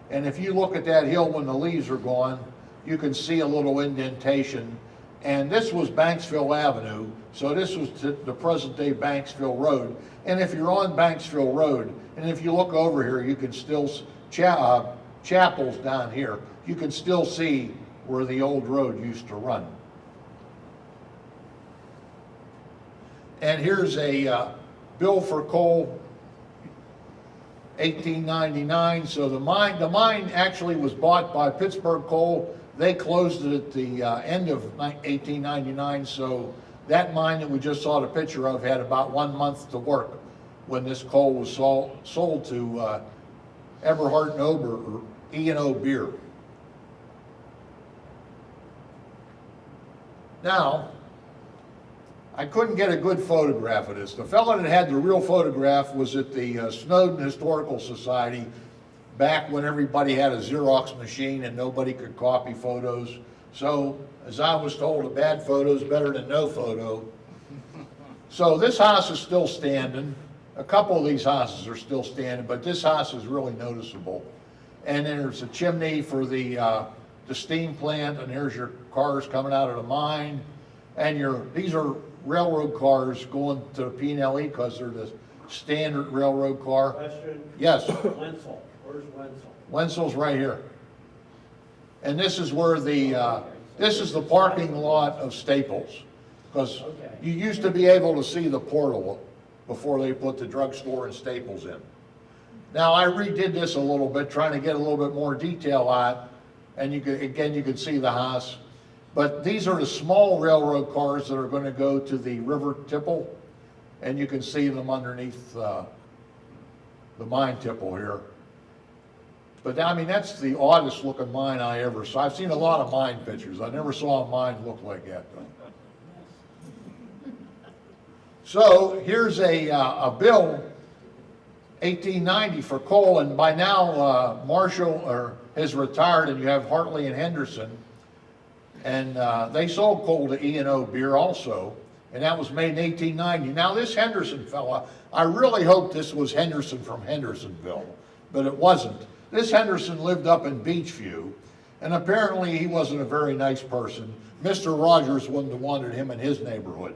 And if you look at that hill when the leaves are gone, you can see a little indentation. And this was Banksville Avenue, so this was the present-day Banksville Road. And if you're on Banksville Road, and if you look over here, you can still, cha- uh, chapels down here, you can still see where the old road used to run. And here's a uh, bill for coal, 1899. So the mine, the mine actually was bought by Pittsburgh Coal. They closed it at the uh, end of 1899. So that mine that we just saw the picture of had about one month to work when this coal was sold, sold to uh, Eberhardt and Ober, or E and O Beer. Now, I couldn't get a good photograph of this. The fellow that had the real photograph was at the uh, Snowden Historical Society back when everybody had a Xerox machine and nobody could copy photos. So, as I was told, a bad photo is better than no photo. So this house is still standing. A couple of these houses are still standing, but this house is really noticeable. And then there's a chimney for the, uh, the steam plant, and here's your cars coming out of the mine. And your, these are railroad cars going to the P and L E because they're the standard railroad car. Question, Yes, Wenzel, where's Wenzel? Wenzel's right here. And this is where the, uh, this is the parking lot of Staples. Because Okay. you used to be able to see the portal before they put the drugstore and Staples in. Now, I redid this a little bit, trying to get a little bit more detail on, it, and you could, again, you can see the house. But these are the small railroad cars that are gonna go to the River Tipple, and you can see them underneath, uh, the mine tipple here. But I mean, that's the oddest looking mine I ever saw. I've seen a lot of mine pictures. I never saw a mine look like that though. So here's a, uh, a bill, 1890 for coal, and by now uh, Marshall or, has retired and you have Hartley and Henderson. And uh, they sold coal to E and O Beer also, and that was made in 1890. Now this Henderson fella, I really hope this was Henderson from Hendersonville, but it wasn't. This Henderson lived up in Beechview, and apparently he wasn't a very nice person. Mr. Rogers wouldn't have wanted him in his neighborhood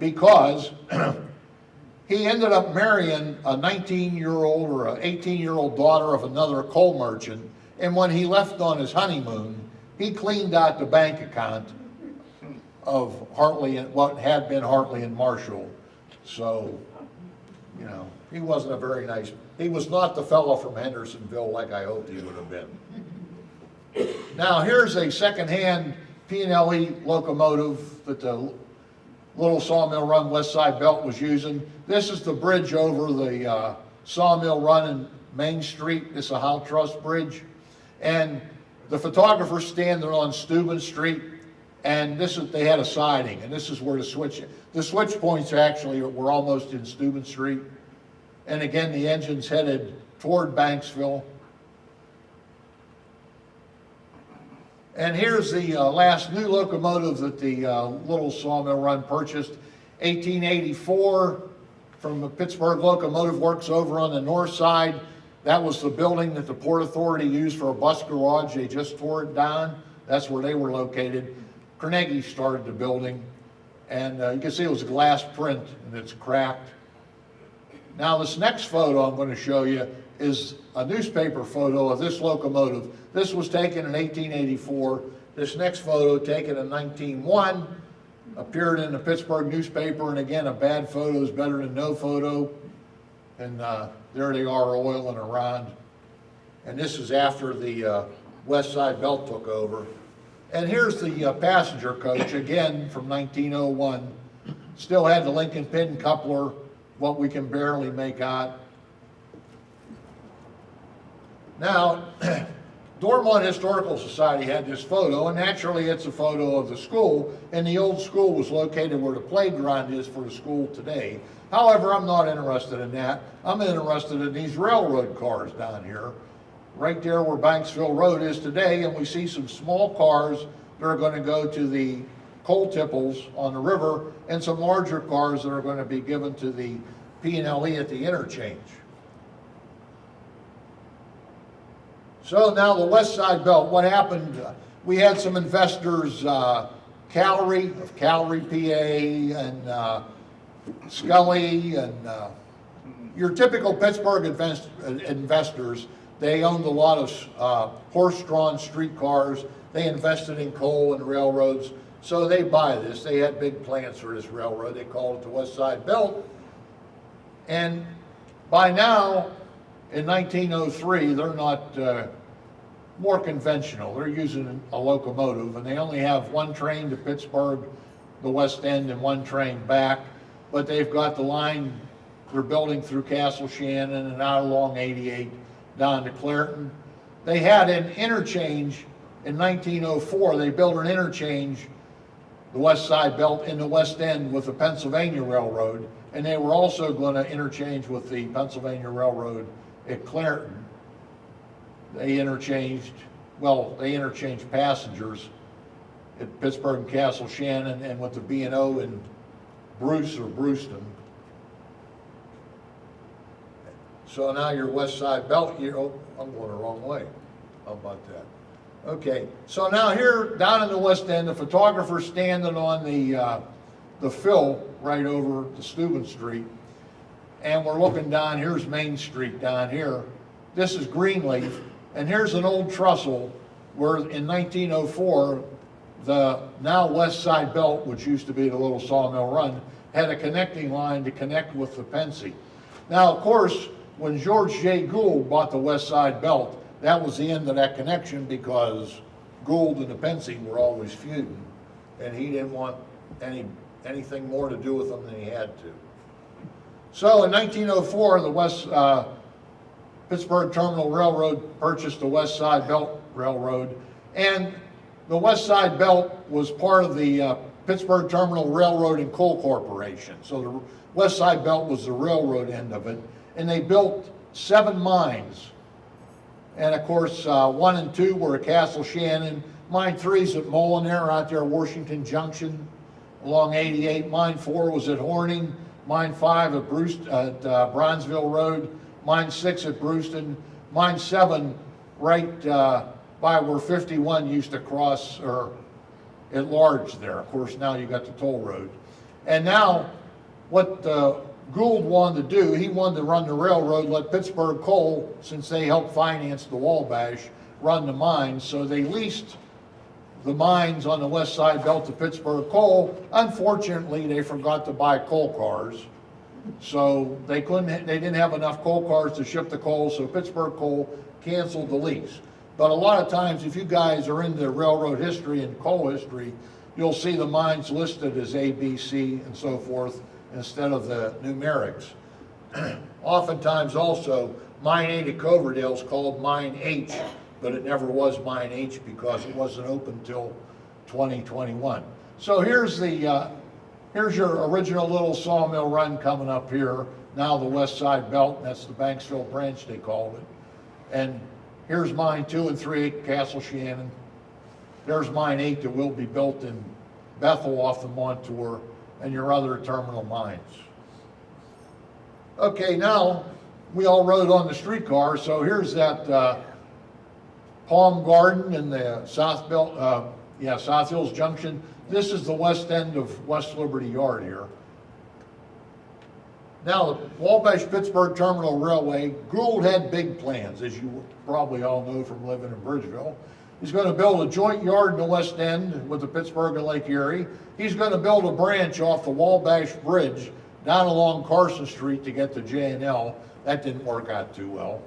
because he ended up marrying a 19-year-old or an 18-year-old daughter of another coal merchant, and when he left on his honeymoon, he cleaned out the bank account of Hartley, and what had been Hartley and Marshall. So, you know, he wasn't a very nice, he was not the fellow from Hendersonville like I hoped he would have been. Now, here's a secondhand P and L E locomotive that the Little Sawmill Run West Side Belt was using. This is the bridge over the uh, Sawmill Run in Main Street. It's a Howe Truss Bridge. And the photographer's standing on Steuben Street, and this is, they had a siding, and this is where the switch, the switch points actually were almost in Steuben Street. And again, the engine's headed toward Banksville. And here's the uh, last new locomotive that the uh, Little Sawmill Run purchased, 1884, from the Pittsburgh Locomotive Works over on the north side. That was the building that the Port Authority used for a bus garage. They just tore it down. That's where they were located. Carnegie started the building, and uh, you can see it was a glass print, and it's cracked. Now, this next photo I'm going to show you is a newspaper photo of this locomotive. This was taken in 1884. This next photo, taken in 1901, appeared in the Pittsburgh newspaper, and again, a bad photo is better than no photo. And uh, there they are oiling around. And this is after the uh, West Side Belt took over. And here's the uh, passenger coach, again, from 1901. Still had the link and pin coupler, what we can barely make out. Now, Dormont Historical Society had this photo, and naturally it's a photo of the school, and the old school was located where the playground is for the school today. However, I'm not interested in that. I'm interested in these railroad cars down here, right there where Banksville Road is today, and we see some small cars that are gonna go to the coal tipples on the river, and some larger cars that are gonna be given to the P and L E at the interchange. So now the West Side Belt, what happened, we had some investors, uh, Callery of Callery, PA, and uh, Scully, and uh, your typical Pittsburgh invest- uh, investors, they owned a lot of uh, horse-drawn streetcars. They invested in coal and railroads. So they buy this, they had big plans for this railroad, they called it the West Side Belt. And by now, in 1903, they're not uh, more conventional. They're using a locomotive, and they only have one train to Pittsburgh, the West End, and one train back. But they've got the line they're building through Castle Shannon and out along 88 down to Clairton. They had an interchange in 1904. They built an interchange, the West Side Belt, in the West End with the Pennsylvania Railroad, and they were also going to interchange with the Pennsylvania Railroad at Clairton. They interchanged, well, they interchanged passengers at Pittsburgh and Castle Shannon and with the B and O in Bruce or Bruceton. So now your west side belt, you, oh, I'm going the wrong way. How about that? Okay, so now here, down in the west end, the photographer's standing on the, uh, the fill right over the Steuben Street. And we're looking down, here's Main Street down here. This is Greenleaf, and here's an old trestle where in 1904, the now West Side Belt, which used to be the little Sawmill Run, had a connecting line to connect with the Pennsy. Now, of course, when George J. Gould bought the West Side Belt, that was the end of that connection because Gould and the Pennsy were always feuding, and he didn't want any, anything more to do with them than he had to. So in 1904, the West, uh, Pittsburgh Terminal Railroad purchased the West Side Belt Railroad, and the West Side Belt was part of the uh, Pittsburgh Terminal Railroad and Coal Corporation. So the West Side Belt was the railroad end of it, and they built seven mines. And of course, uh, one and two were at Castle Shannon. Mine three's at Mollenauer out there at Washington Junction along 88. Mine four was at Horning. Mine five at Bruce, at uh, Brownsville Road. Mine six at Bruceton. Mine seven right uh, by where 51 used to cross or at large there. Of course, now you got the toll road. And now, what uh, Gould wanted to do, he wanted to run the railroad, let Pittsburgh Coal, since they helped finance the Wabash, run the mines. So they leased the mines on the west side belt to Pittsburgh Coal. Unfortunately, they forgot to buy coal cars. So they couldn't, they didn't have enough coal cars to ship the coal, so Pittsburgh Coal canceled the lease. But a lot of times, if you guys are into railroad history and coal history, you'll see the mines listed as A, B, C, and so forth, instead of the numerics. Oftentimes also, Mine 8 at Coverdale is called Mine H, but it never was Mine H because it wasn't open till 2021. So here's the, uh, here's your original little sawmill run coming up here, now the west side belt, and that's the Banksville branch they called it. And here's mine two and three, at Castle Shannon. There's mine eight that will be built in Bethel off the Montour, and your other terminal mines. Okay, now, we all rode on the streetcar, so here's that, uh, Palm Garden and the South Belt, uh, yeah, South Hills Junction. This is the west end of West Liberty Yard here. Now, the Wabash Pittsburgh Terminal Railway, Gould had big plans, as you probably all know from living in Bridgeville. He's gonna build a joint yard in the west end with the Pittsburgh and Lake Erie. He's gonna build a branch off the Wabash Bridge down along Carson Street to get to J and L. That didn't work out too well.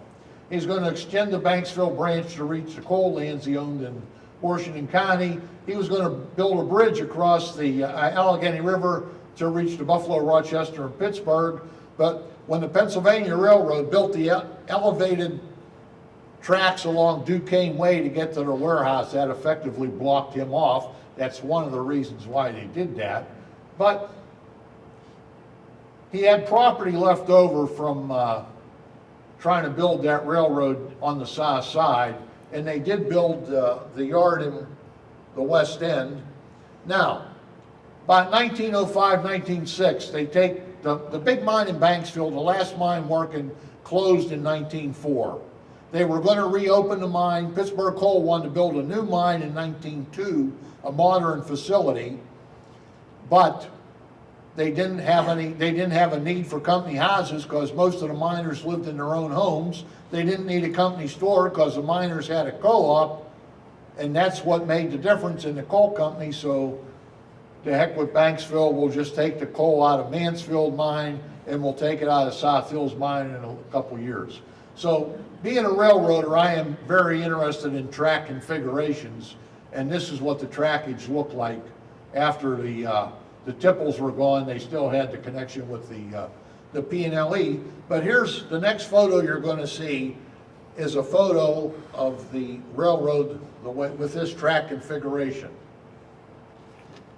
He's gonna extend the Banksville branch to reach the coal lands he owned in Washington County. He was gonna build a bridge across the uh, Allegheny River to reach the Buffalo, Rochester, and Pittsburgh. But when the Pennsylvania Railroad built the elevated tracks along Duquesne Way to get to their warehouse, that effectively blocked him off. That's one of the reasons why they did that. But he had property left over from uh, trying to build that railroad on the south side, and they did build uh, the yard in the west end. Now, by 1905, 1906, they take the, the big mine in Banksville, the last mine working, closed in 1904. They were going to reopen the mine. Pittsburgh Coal wanted to build a new mine in 1902, a modern facility, but they didn't have any, they didn't have a need for company houses because most of the miners lived in their own homes. They didn't need a company store because the miners had a co-op, and that's what made the difference in the coal company. So to heck with Banksville, we'll just take the coal out of Mansfield mine and we'll take it out of South Hills mine in a couple years. So being a railroader, I am very interested in track configurations and this is what the trackage looked like after the, uh, the tipples were gone, they still had the connection with the, uh, the P and L E. But here's, the next photo you're gonna see is a photo of the railroad the way, with this track configuration,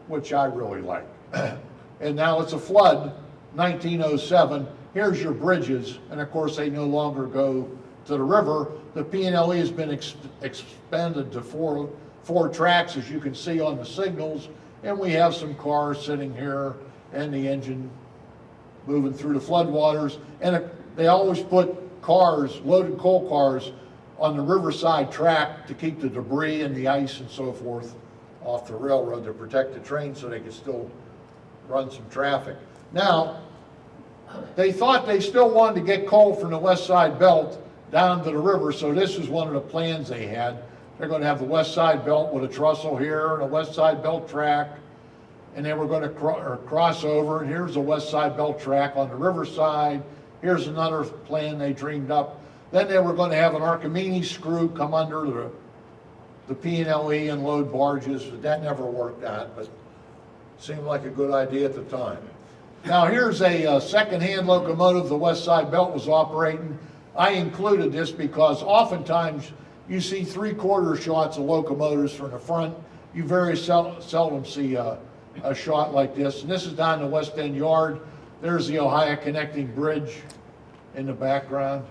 which I really like. And now it's a flood, 1907. Here's your bridges, and of course, they no longer go to the river. The P and L E has been ex- expanded to four, four tracks, as you can see on the signals. And we have some cars sitting here and the engine moving through the floodwaters. And it- they always put cars, loaded coal cars, on the riverside track to keep the debris and the ice and so forth off the railroad to protect the train so they could still run some traffic. Now, they thought they still wanted to get coal from the west side belt down to the river, so this is one of the plans they had. They're gonna have the west side belt with a trestle here and a west side belt track. And they were gonna cro- or cross over, and here's the west side belt track on the riverside. Here's another plan they dreamed up. Then they were gonna have an Archimedes screw come under the, the P and L E and load barges. That never worked out, but seemed like a good idea at the time. Now, here's a uh, second-hand locomotive the West Side Belt was operating. I included this because oftentimes you see three-quarter shots of locomotives from the front. You very sel- seldom see a, shot like this. And this is down the West End Yard. There's the Ohio Connecting Bridge in the background.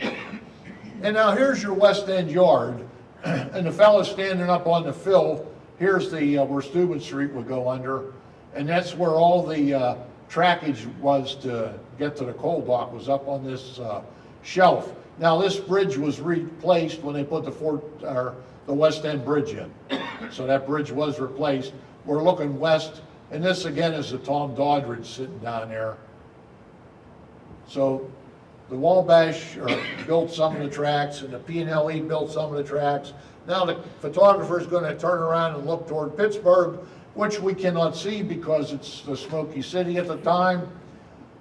And now here's your West End Yard, and the fellow standing up on the fill, here's the, uh, where Steuben Street would go under, and that's where all the, uh, trackage was to get to the coal dock, was up on this, uh, shelf. Now, this bridge was replaced when they put the Fort, or the West End Bridge in. So that bridge was replaced. We're looking west, and this again is the Tom Doddridge sitting down there. So the Wabash uh, built some of the tracks, and the P and L E built some of the tracks. Now the photographer is gonna turn around and look toward Pittsburgh, which we cannot see because it's the Smoky City at the time.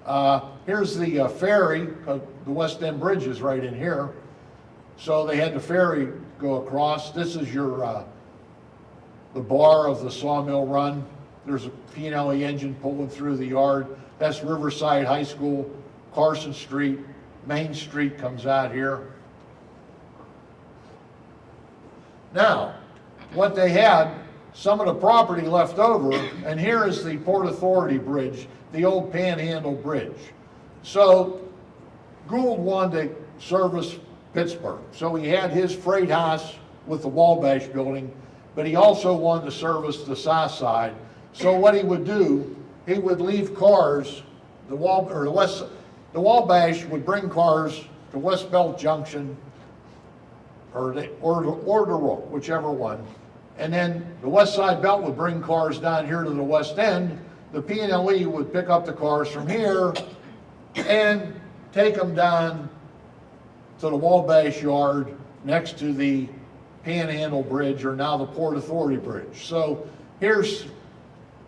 Uh, Here's the uh, ferry, uh, the West End Bridge is right in here. So they had the ferry go across. This is your, uh, the bar of the Sawmill Run. There's a P&LE engine pulling through the yard. That's Riverside High School, Carson Street, Main Street comes out here. Now, what they had, some of the property left over, and here is the Port Authority Bridge, the old Panhandle Bridge. So Gould wanted to service Pittsburgh, so he had his freight house with the Wabash building, but he also wanted to service the south side. So what he would do, he would leave cars, the Wal, or the west, the Wabash would bring cars to West Belt Junction, or the, or, or Rook, whichever one. And then the West Side Belt would bring cars down here to the west end. The P and L E would pick up the cars from here and take them down to the Wabash Yard next to the Panhandle Bridge, or now the Port Authority Bridge. So here's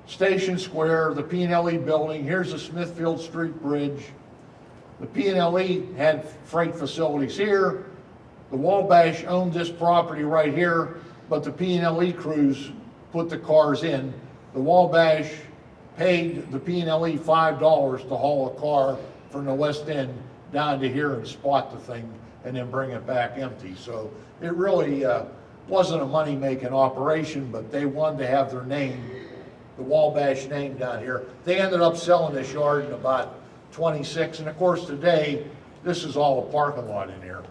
Station Square, the P and L E building, here's the Smithfield Street Bridge. The P and L E had freight facilities here. The Wabash owned this property right here, but the P and L E crews put the cars in. The Wabash paid the P and L E five dollars to haul a car from the west end down to here and spot the thing and then bring it back empty. So it really, uh, wasn't a money-making operation, but they wanted to have their name, the Wabash name down here. They ended up selling this yard in about twenty-six, and of course, today, this is all a parking lot in here.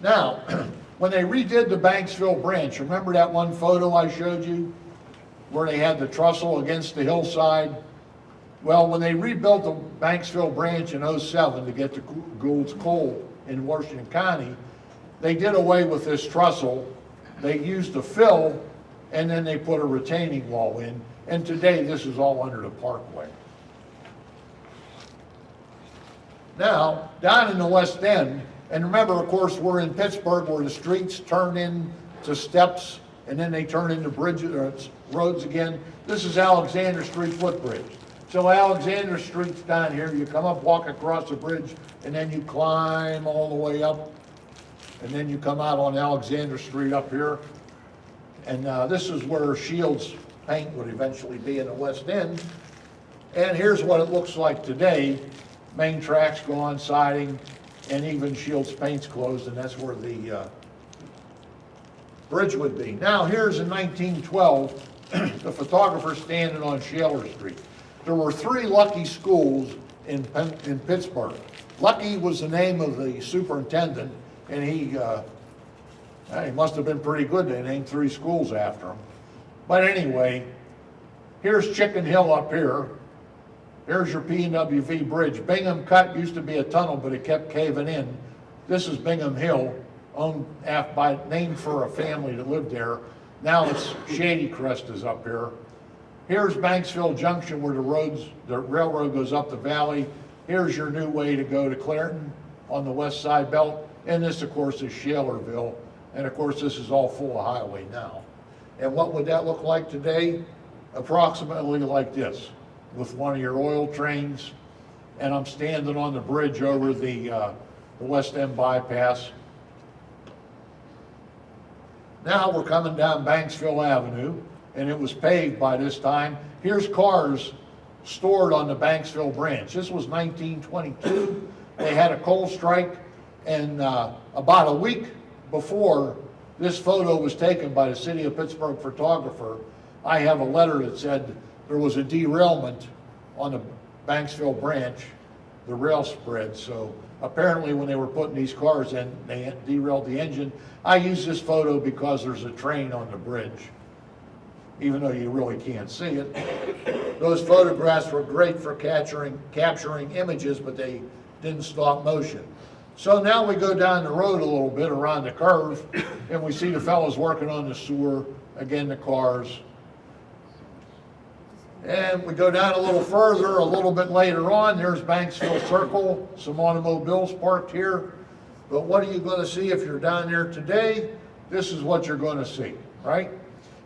Now, when they redid the Banksville branch, remember that one photo I showed you? Where they had the trestle against the hillside? Well, when they rebuilt the Banksville branch in '07 to get to Gould's Coal in Washington County, they did away with this trestle. They used a fill, and then they put a retaining wall in. And today, this is all under the parkway. Now, down in the west end, and remember, of course, we're in Pittsburgh where the streets turn into steps and then they turn into bridges, or roads again. This is Alexander Street footbridge. So Alexander Street's down here, you come up, walk across the bridge, and then you climb all the way up, and then you come out on Alexander Street up here. And uh, this is where Shields Paint would eventually be in the west end. And here's what it looks like today. Main track's gone, siding, and even Shields Paint's closed, and that's where the uh, bridge would be. Now, here's in 1912, the photographer standing on Shaler Street. There were three Luckey schools in in Pittsburgh. Luckey was the name of the superintendent, and he, uh, he must have been pretty good, they named three schools after him. But anyway, here's Chicken Hill up here. Here's your P and WV Bridge. Bingham Cut used to be a tunnel, but it kept caving in. This is Bingham Hill, owned by, named for a family that lived there. Now it's Shady Crest is up here. Here's Banksville Junction where the roads, the railroad goes up the valley. Here's your new way to go to Clairton on the west side belt. And this, of course, is Shalerville. And of course, this is all full of highway now. And what would that look like today? Approximately like this, with one of your oil trains. And I'm standing on the bridge over the, uh, the West End bypass. Now we're coming down Banksville Avenue, and it was paved by this time. Here's cars stored on the Banksville branch. This was 1922. They had a coal strike, and uh, about a week before this photo was taken by the city of Pittsburgh photographer, I have a letter that said there was a derailment on the Banksville branch, the rail spread. So apparently when they were putting these cars in, they derailed the engine. I use this photo because there's a train on the bridge, even though you really can't see it. Those photographs were great for capturing, capturing images, but they didn't stop motion. So now we go down the road a little bit around the curve, and we see the fellows working on the sewer, again, the cars. And we go down a little further, a little bit later on, there's Banksville Circle, some automobiles parked here. But what are you gonna see if you're down there today? This is what you're gonna see, right?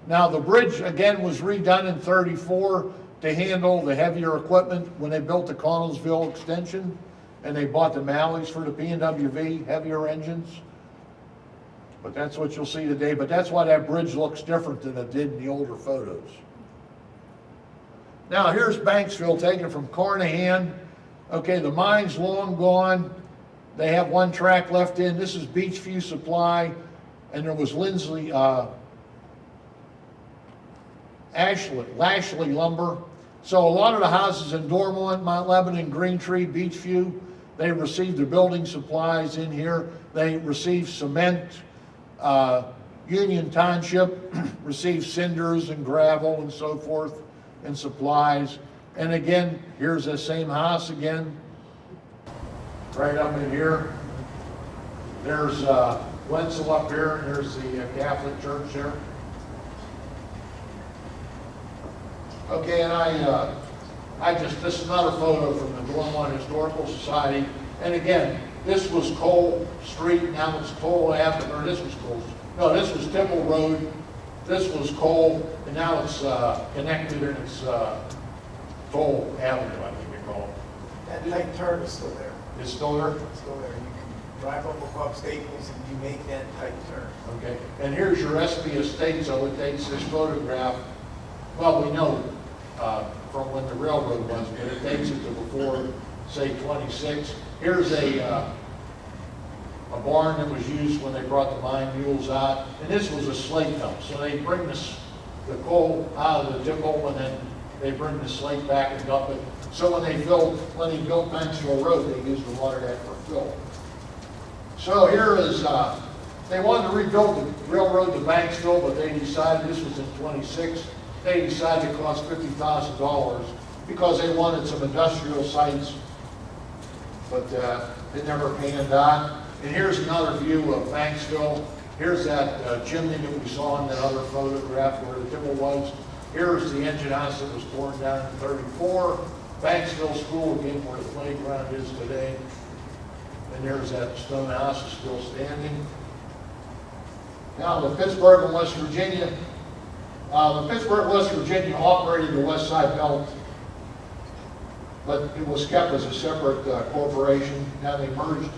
Now, the bridge, again, was redone in thirty-four to handle the heavier equipment when they built the Connellsville extension, and they bought the Mallets for the P and WV, heavier engines. But that's what you'll see today, but that's why that bridge looks different than it did in the older photos. Now, here's Banksville taken from Carnahan. Okay, the mine's long gone. They have one track left in. This is Beechview Supply, and there was Lindsley, uh, Ashley, Lashley Lumber. So a lot of the houses in Dormont, Mount Lebanon, Green Tree, Beechview, they received their building supplies in here. They received cement. Uh, Union Township received cinders and gravel and so forth and supplies. And again, here's the same house again, right up in here. There's uh, Wenzel up here, and there's the uh, Catholic church there. Okay, and I, uh, I just, this is another photo from the Dormont Historical Society. And again, this was Cole Street, now it's Cole Avenue, or this was Cole, no, this was Temple Road, this was Cole, and now it's, uh, connected and it's, uh, Cole Avenue, I think they call it. That tight turn is still there, It's still there? it's still there. You can drive up above Staples and you make that tight turn. Okay, and here's your Espy Estate, so it takes this photograph, well, we know, uh, from when the railroad was, but it takes it to before, say, twenty-six. Here's a, uh, a barn that was used when they brought the mine mules out, and this was a slate dump, so they bring this, the coal out of the tipple, and then they bring the slate back and dump it. So when they built, when they built Banksville Road, they used the water that for fill. So here is, uh, they wanted to rebuild the railroad to Banksville, but they decided, this was in twenty-six, they decided it cost fifty thousand dollars because they wanted some industrial sites, but, uh, it never panned out. And here's another view of Banksville. Here's that uh, chimney that we saw in that other photograph where the timber was. Here's the engine house that was torn down in thirty-four. Banksville School, again, where the playground is today. And there's that stone house still standing. Now, the Pittsburgh and West Virginia, uh, the Pittsburgh, West Virginia operated the West Side Belt, but it was kept as a separate uh, corporation. Now they merged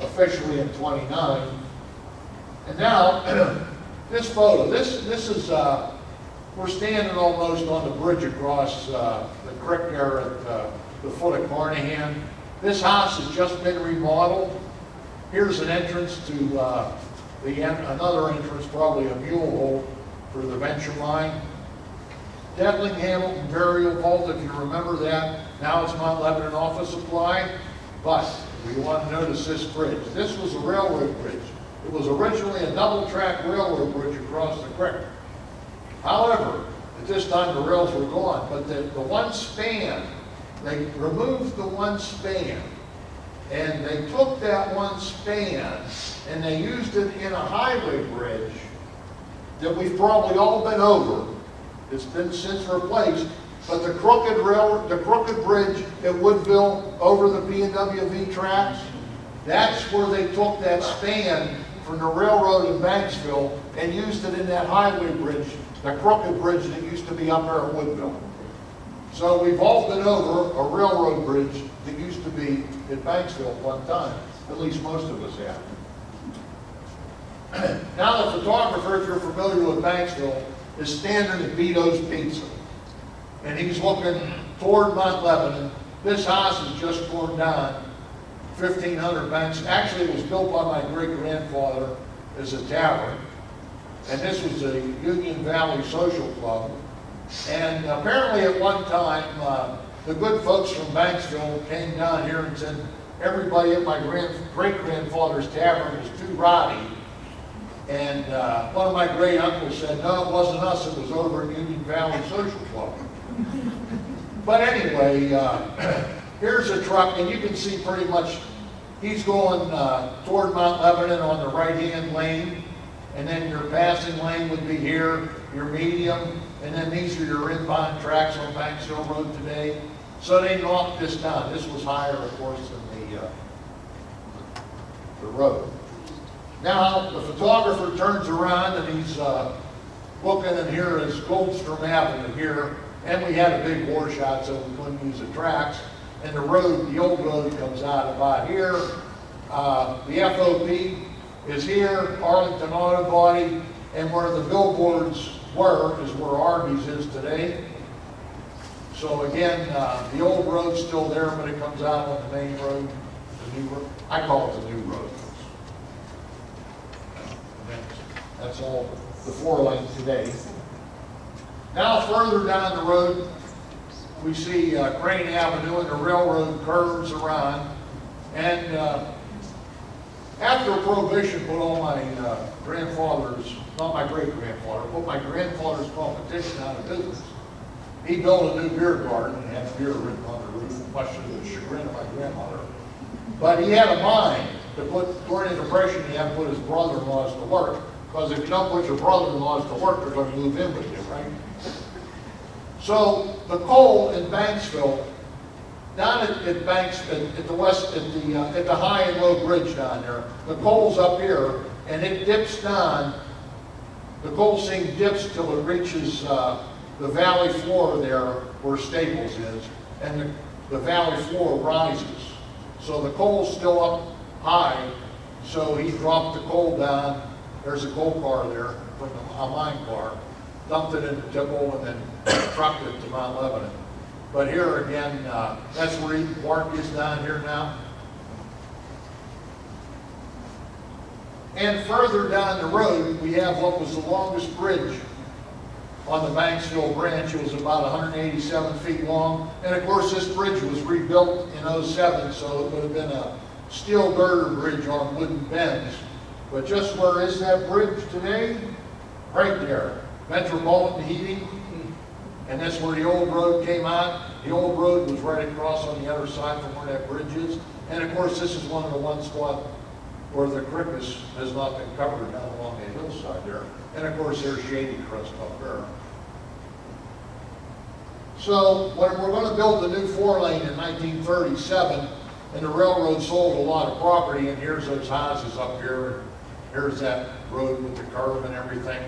officially in 29. And now, this photo, this, this is, uh, we're standing almost on the bridge across uh, the creek there at uh, the foot of Carnahan. This house has just been remodeled. Here's an entrance to uh, the, en- another entrance, probably a mule hole for the venture line. Devlin Hamilton Burial Vault, if you remember that, now it's Mount Lebanon Office Supply. But we want to notice this bridge. This was a railroad bridge. It was originally a double-track railroad bridge across the creek. However, at this time, the rails were gone, but the, the one span, they removed the one span, and they took that one span, and they used it in a highway bridge that we've probably all been over. It's been since replaced, but the crooked rail, the crooked bridge at Woodville over the P and W V tracks, that's where they took that span from the railroad in Banksville and used it in that highway bridge, the crooked bridge that used to be up there at Woodville. So we've all been over a railroad bridge that used to be at Banksville one time, at least most of us have. Now, the photographer, if you're familiar with Banksville, is standing at Vito's Pizza. And he's looking toward Mount Lebanon. This house is just torn down, fifteen hundred Banks. Actually, it was built by my great-grandfather as a tavern. And this was a Union Valley Social Club. And apparently at one time, uh, the good folks from Banksville came down here and said, everybody at my grand, great-grandfather's tavern was too rowdy. And uh, one of my great uncles said, no, it wasn't us, it was over at Union Valley Social Club. But anyway, uh, here's a truck, and you can see pretty much, he's going uh, toward Mount Lebanon on the right-hand lane, and then your passing lane would be here, your medium, and then these are your inbound tracks on Banksville Road today. So they knocked this down. This was higher, of course, than the, uh, the road. Now, the photographer turns around and he's uh, looking, here is Goldstrom Avenue here, and we had a big war shot, so we couldn't use the tracks. And the road, the old road comes out about here. Uh, The FOP is here, Arlington Auto Body, and where the billboards were is where Arby's is today. So again, uh, the old road's still there, but it comes out on the main road, the new road. I call it the new road. That's all the four lanes today. Now further down the road, we see uh, Crane Avenue and the railroad curves around. And uh, after Prohibition put all my uh, grandfather's, not my great-grandfather, put my grandfather's competition out of business, he built a new beer garden and had beer written on the roof, much to the chagrin of my grandmother. But he had a mind to put, during the Depression, he had to put his brother-in-laws to work, because if you don't put your brother-in-laws to work, they're gonna move in with you, right? So the coal in Banksville, down at, at Banks, at, at the west, at the, uh, at the high and low bridge down there, the coal's up here, and it dips down, the coal seam dips till it reaches, uh, the valley floor there where Staples is, and the, the valley floor rises. So the coal's still up high, so he dropped the coal down, there's a coal car there from the, a mine car, dumped it into Tipple and then trucked it to Mount Lebanon. But here again, uh, that's where Eden Park is down here now. And further down the road, we have what was the longest bridge on the Banksville branch. It was about 187 feet long. And of course, this bridge was rebuilt in 07, so it would have been a steel girder bridge on wooden bents. But just where is that bridge today? Right there. Metropolitan Heating. And that's where the old road came out. The old road was right across on the other side from where that bridge is. And of course, this is one of the one spot where the creek is, has not been covered down along the hillside there. And of course, there's Shady Crest up there. So when we're gonna build the new four lane in nineteen thirty-seven, and the railroad sold a lot of property, and here's those houses up here, Here's that road with the curve and everything.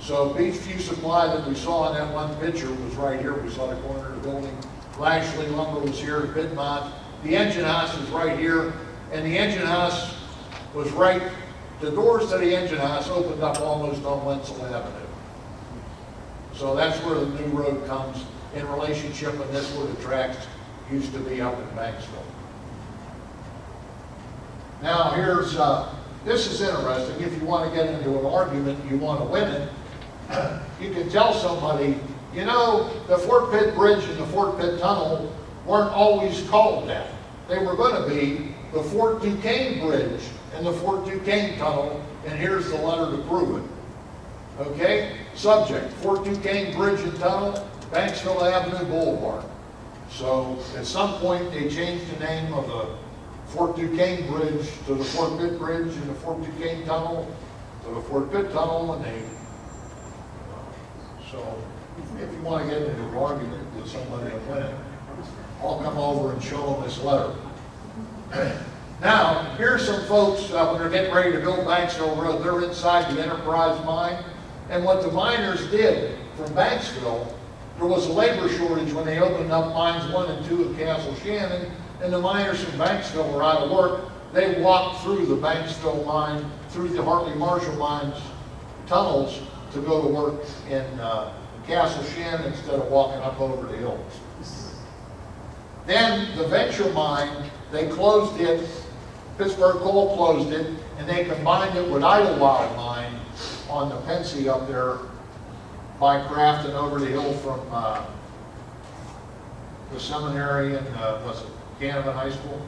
So Beechview Supply that we saw in that one picture was right here. We saw the corner of the building. Lashley Lumber was here, Piedmont. The engine house is right here, and the engine house was right, the doors to the engine house opened up almost on Wenzel Avenue. So that's where the new road comes in relationship, and that's where the tracks used to be up in Banksville. Now, here's, uh, this is interesting, if you want to get into an argument, you want to win it, you can tell somebody, you know, the Fort Pitt Bridge and the Fort Pitt Tunnel weren't always called that. They were going to be the Fort Duquesne Bridge and the Fort Duquesne Tunnel, and here's the letter to prove it. Okay? Subject, Fort Duquesne Bridge and Tunnel, Banksville Avenue Boulevard. So at some point, they changed the name of the Fort Duquesne Bridge to the Fort Pitt Bridge and the Fort Duquesne Tunnel to the Fort Pitt Tunnel, and they, so if you want to get into an argument with somebody win it, I'll come over and show them this letter. Now, here's some folks, uh, when they're getting ready to build Banksville Road, they're inside the Enterprise mine. And what the miners did from Banksville, there was a labor shortage when they opened up mines one and two at Castle Shannon, and the miners from Banksville were out of work. They walked through the Banksville mine, through the Hartley Marshall mines tunnels to go to work in uh, Castle Shannon instead of walking up over the hills. Then the Venture mine, they closed it, Pittsburgh Coal closed it, and they combined it with Idlewild mine on the Pennsy up there by Craft and over the hill from uh, the seminary and, uh, was it Canevin High School?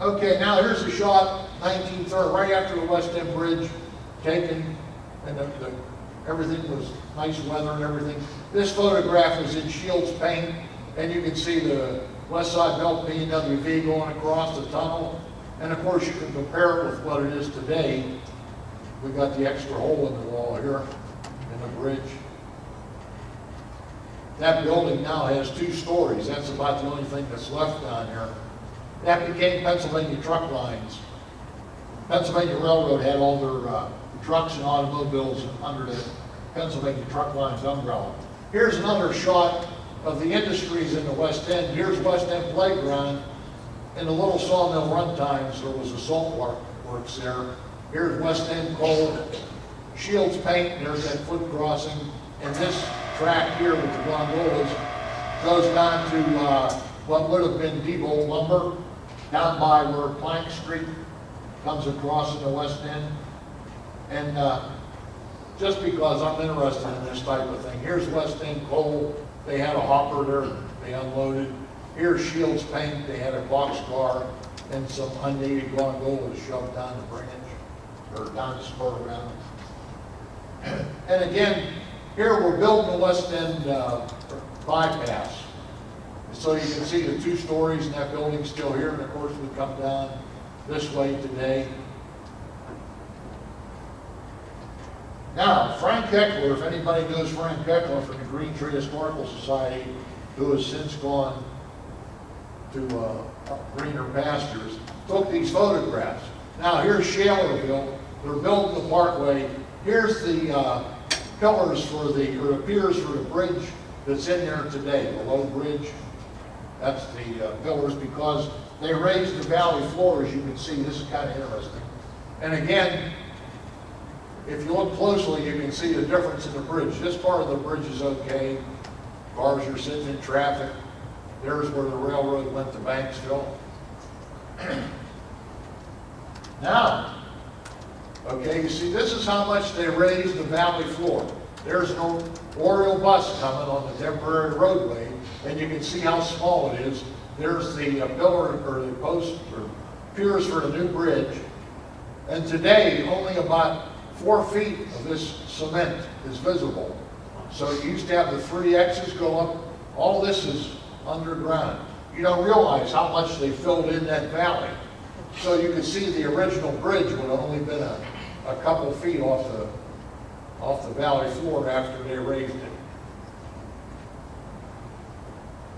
Okay, now here's a shot, 1930, right after the West End Bridge, taken, and the, the, everything was nice weather and everything. This photograph is in Shields paint, and you can see the West Side Belt P and WV going across the tunnel. And of course, you can compare it with what it is today. We got the extra hole in the wall here, in the bridge. That building now has two stories, that's about the only thing that's left down here. That became Pennsylvania Truck Lines. Pennsylvania Railroad had all their uh, trucks and automobiles under the Pennsylvania Truck Lines umbrella. Here's another shot of the industries in the West End. Here's West End Playground. In the little sawmill run times, there was a salt work, works there. Here's West End Coal, Shields Paint, there's that foot crossing. And this track here with the gondolas goes down to, uh, what would have been Depot Lumber, down by where Plank Street comes across in the West End. And, uh, just because I'm interested in this type of thing, here's West End Coal, they had a hopper there, they unloaded. Here's Shields Paint, they had a boxcar and some unneeded gondolas shoved down the branch, or down the spur around. And again, here we're building the West End uh, bypass. So you can see the two stories and that building still here, and of course we come down this way today. Now, Frank Heckler, if anybody knows Frank Heckler from the Green Tree Historical Society, who has since gone to uh, greener pastures, took these photographs. Now, here's Shalerville, they're building the parkway. Here's the uh, pillars for the, or the piers for the bridge that's in there today, the low bridge. That's the uh, pillars because they raised the valley floor, as you can see. This is kind of interesting. And again, if you look closely, you can see the difference in the bridge. This part of the bridge is okay. Cars are sitting in traffic. There's where the railroad went to Banksville. Now, okay, you see, this is how much they raised the valley floor. There's no Oriole bus coming on the temporary roadway, and you can see how small it is. There's the uh, pillar, or the post, or piers for the new bridge. And today, only about four feet of this cement is visible. So you used to have the three X's go up, all this is underground. You don't realize how much they filled in that valley. So you can see the original bridge would have only been a, a couple feet off the, off the valley floor after they raised it.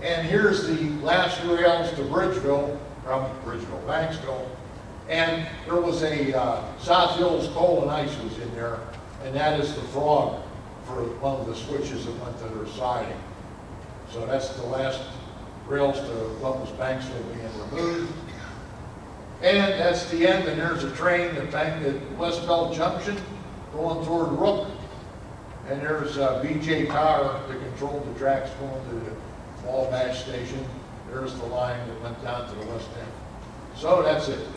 And here's the last rails to Bridgeville, from Bridgeville, Banksville. And there was a, uh, South Hills Coal and Ice was in there, and that is the frog for one of the switches that went to their siding. So that's the last rails to Columbus Banksville being removed. And that's the end, and there's a train that banked at West Belt Junction going toward Rook. And there's uh, BJ Power that controlled the tracks going to the Wabash Station. There's the line that went down to the west end. So that's it.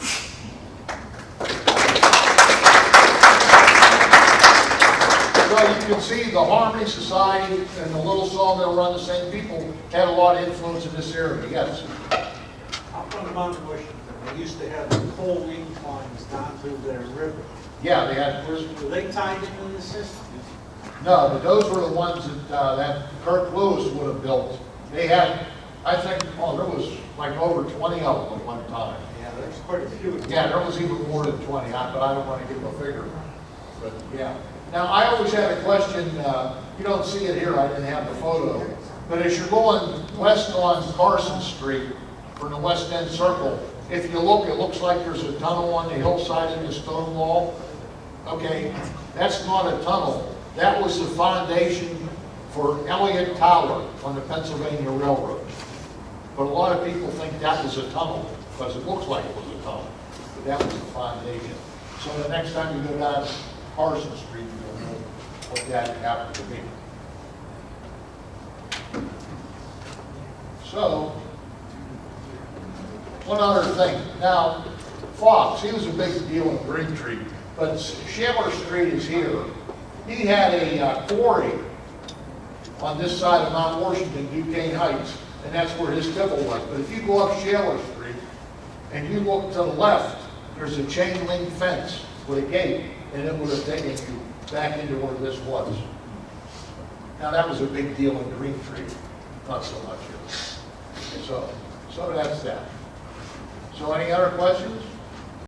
So you can see the Harmony Society and the Little Sawmill run the same people, had a lot of influence in this area, yes. Up on Mount Washington, they used to have the coal inclines down through their river. Yeah, they had, Was, were they tied into the system? no, but those were the ones that, uh, that Kirk Lewis would have built. They had, I think, oh, there was like over twenty of them at one time. Yeah, there's quite a few. Yeah, there was even more than 20, I- but I don't want to give a figure. But, yeah. Now, I always had a question, uh, you don't see it here, I didn't have the photo, but as you're going west on Carson Street from the west end circle, if you look, it looks like there's a tunnel on the hillside in the stone wall. Okay, that's not a tunnel. That was the foundation for Elliott Tower on the Pennsylvania Railroad. But a lot of people think that was a tunnel, because it looks like it was a tunnel, but that was the foundation. So the next time you go down Carson Street, you'll know what that happened to be. So, one other thing, now, Fox, he was a big deal in Green Tree, but Shaler Street is here. He had a uh, quarry on this side of Mount Washington, Duquesne Heights, and that's where his tipple was. But if you go up Shaler Street and you look to the left, there's a chain link fence with a gate, and it would have taken you back into where this was. Now, that was a big deal in Green Tree, not so much here. So, so that's that. So any other questions?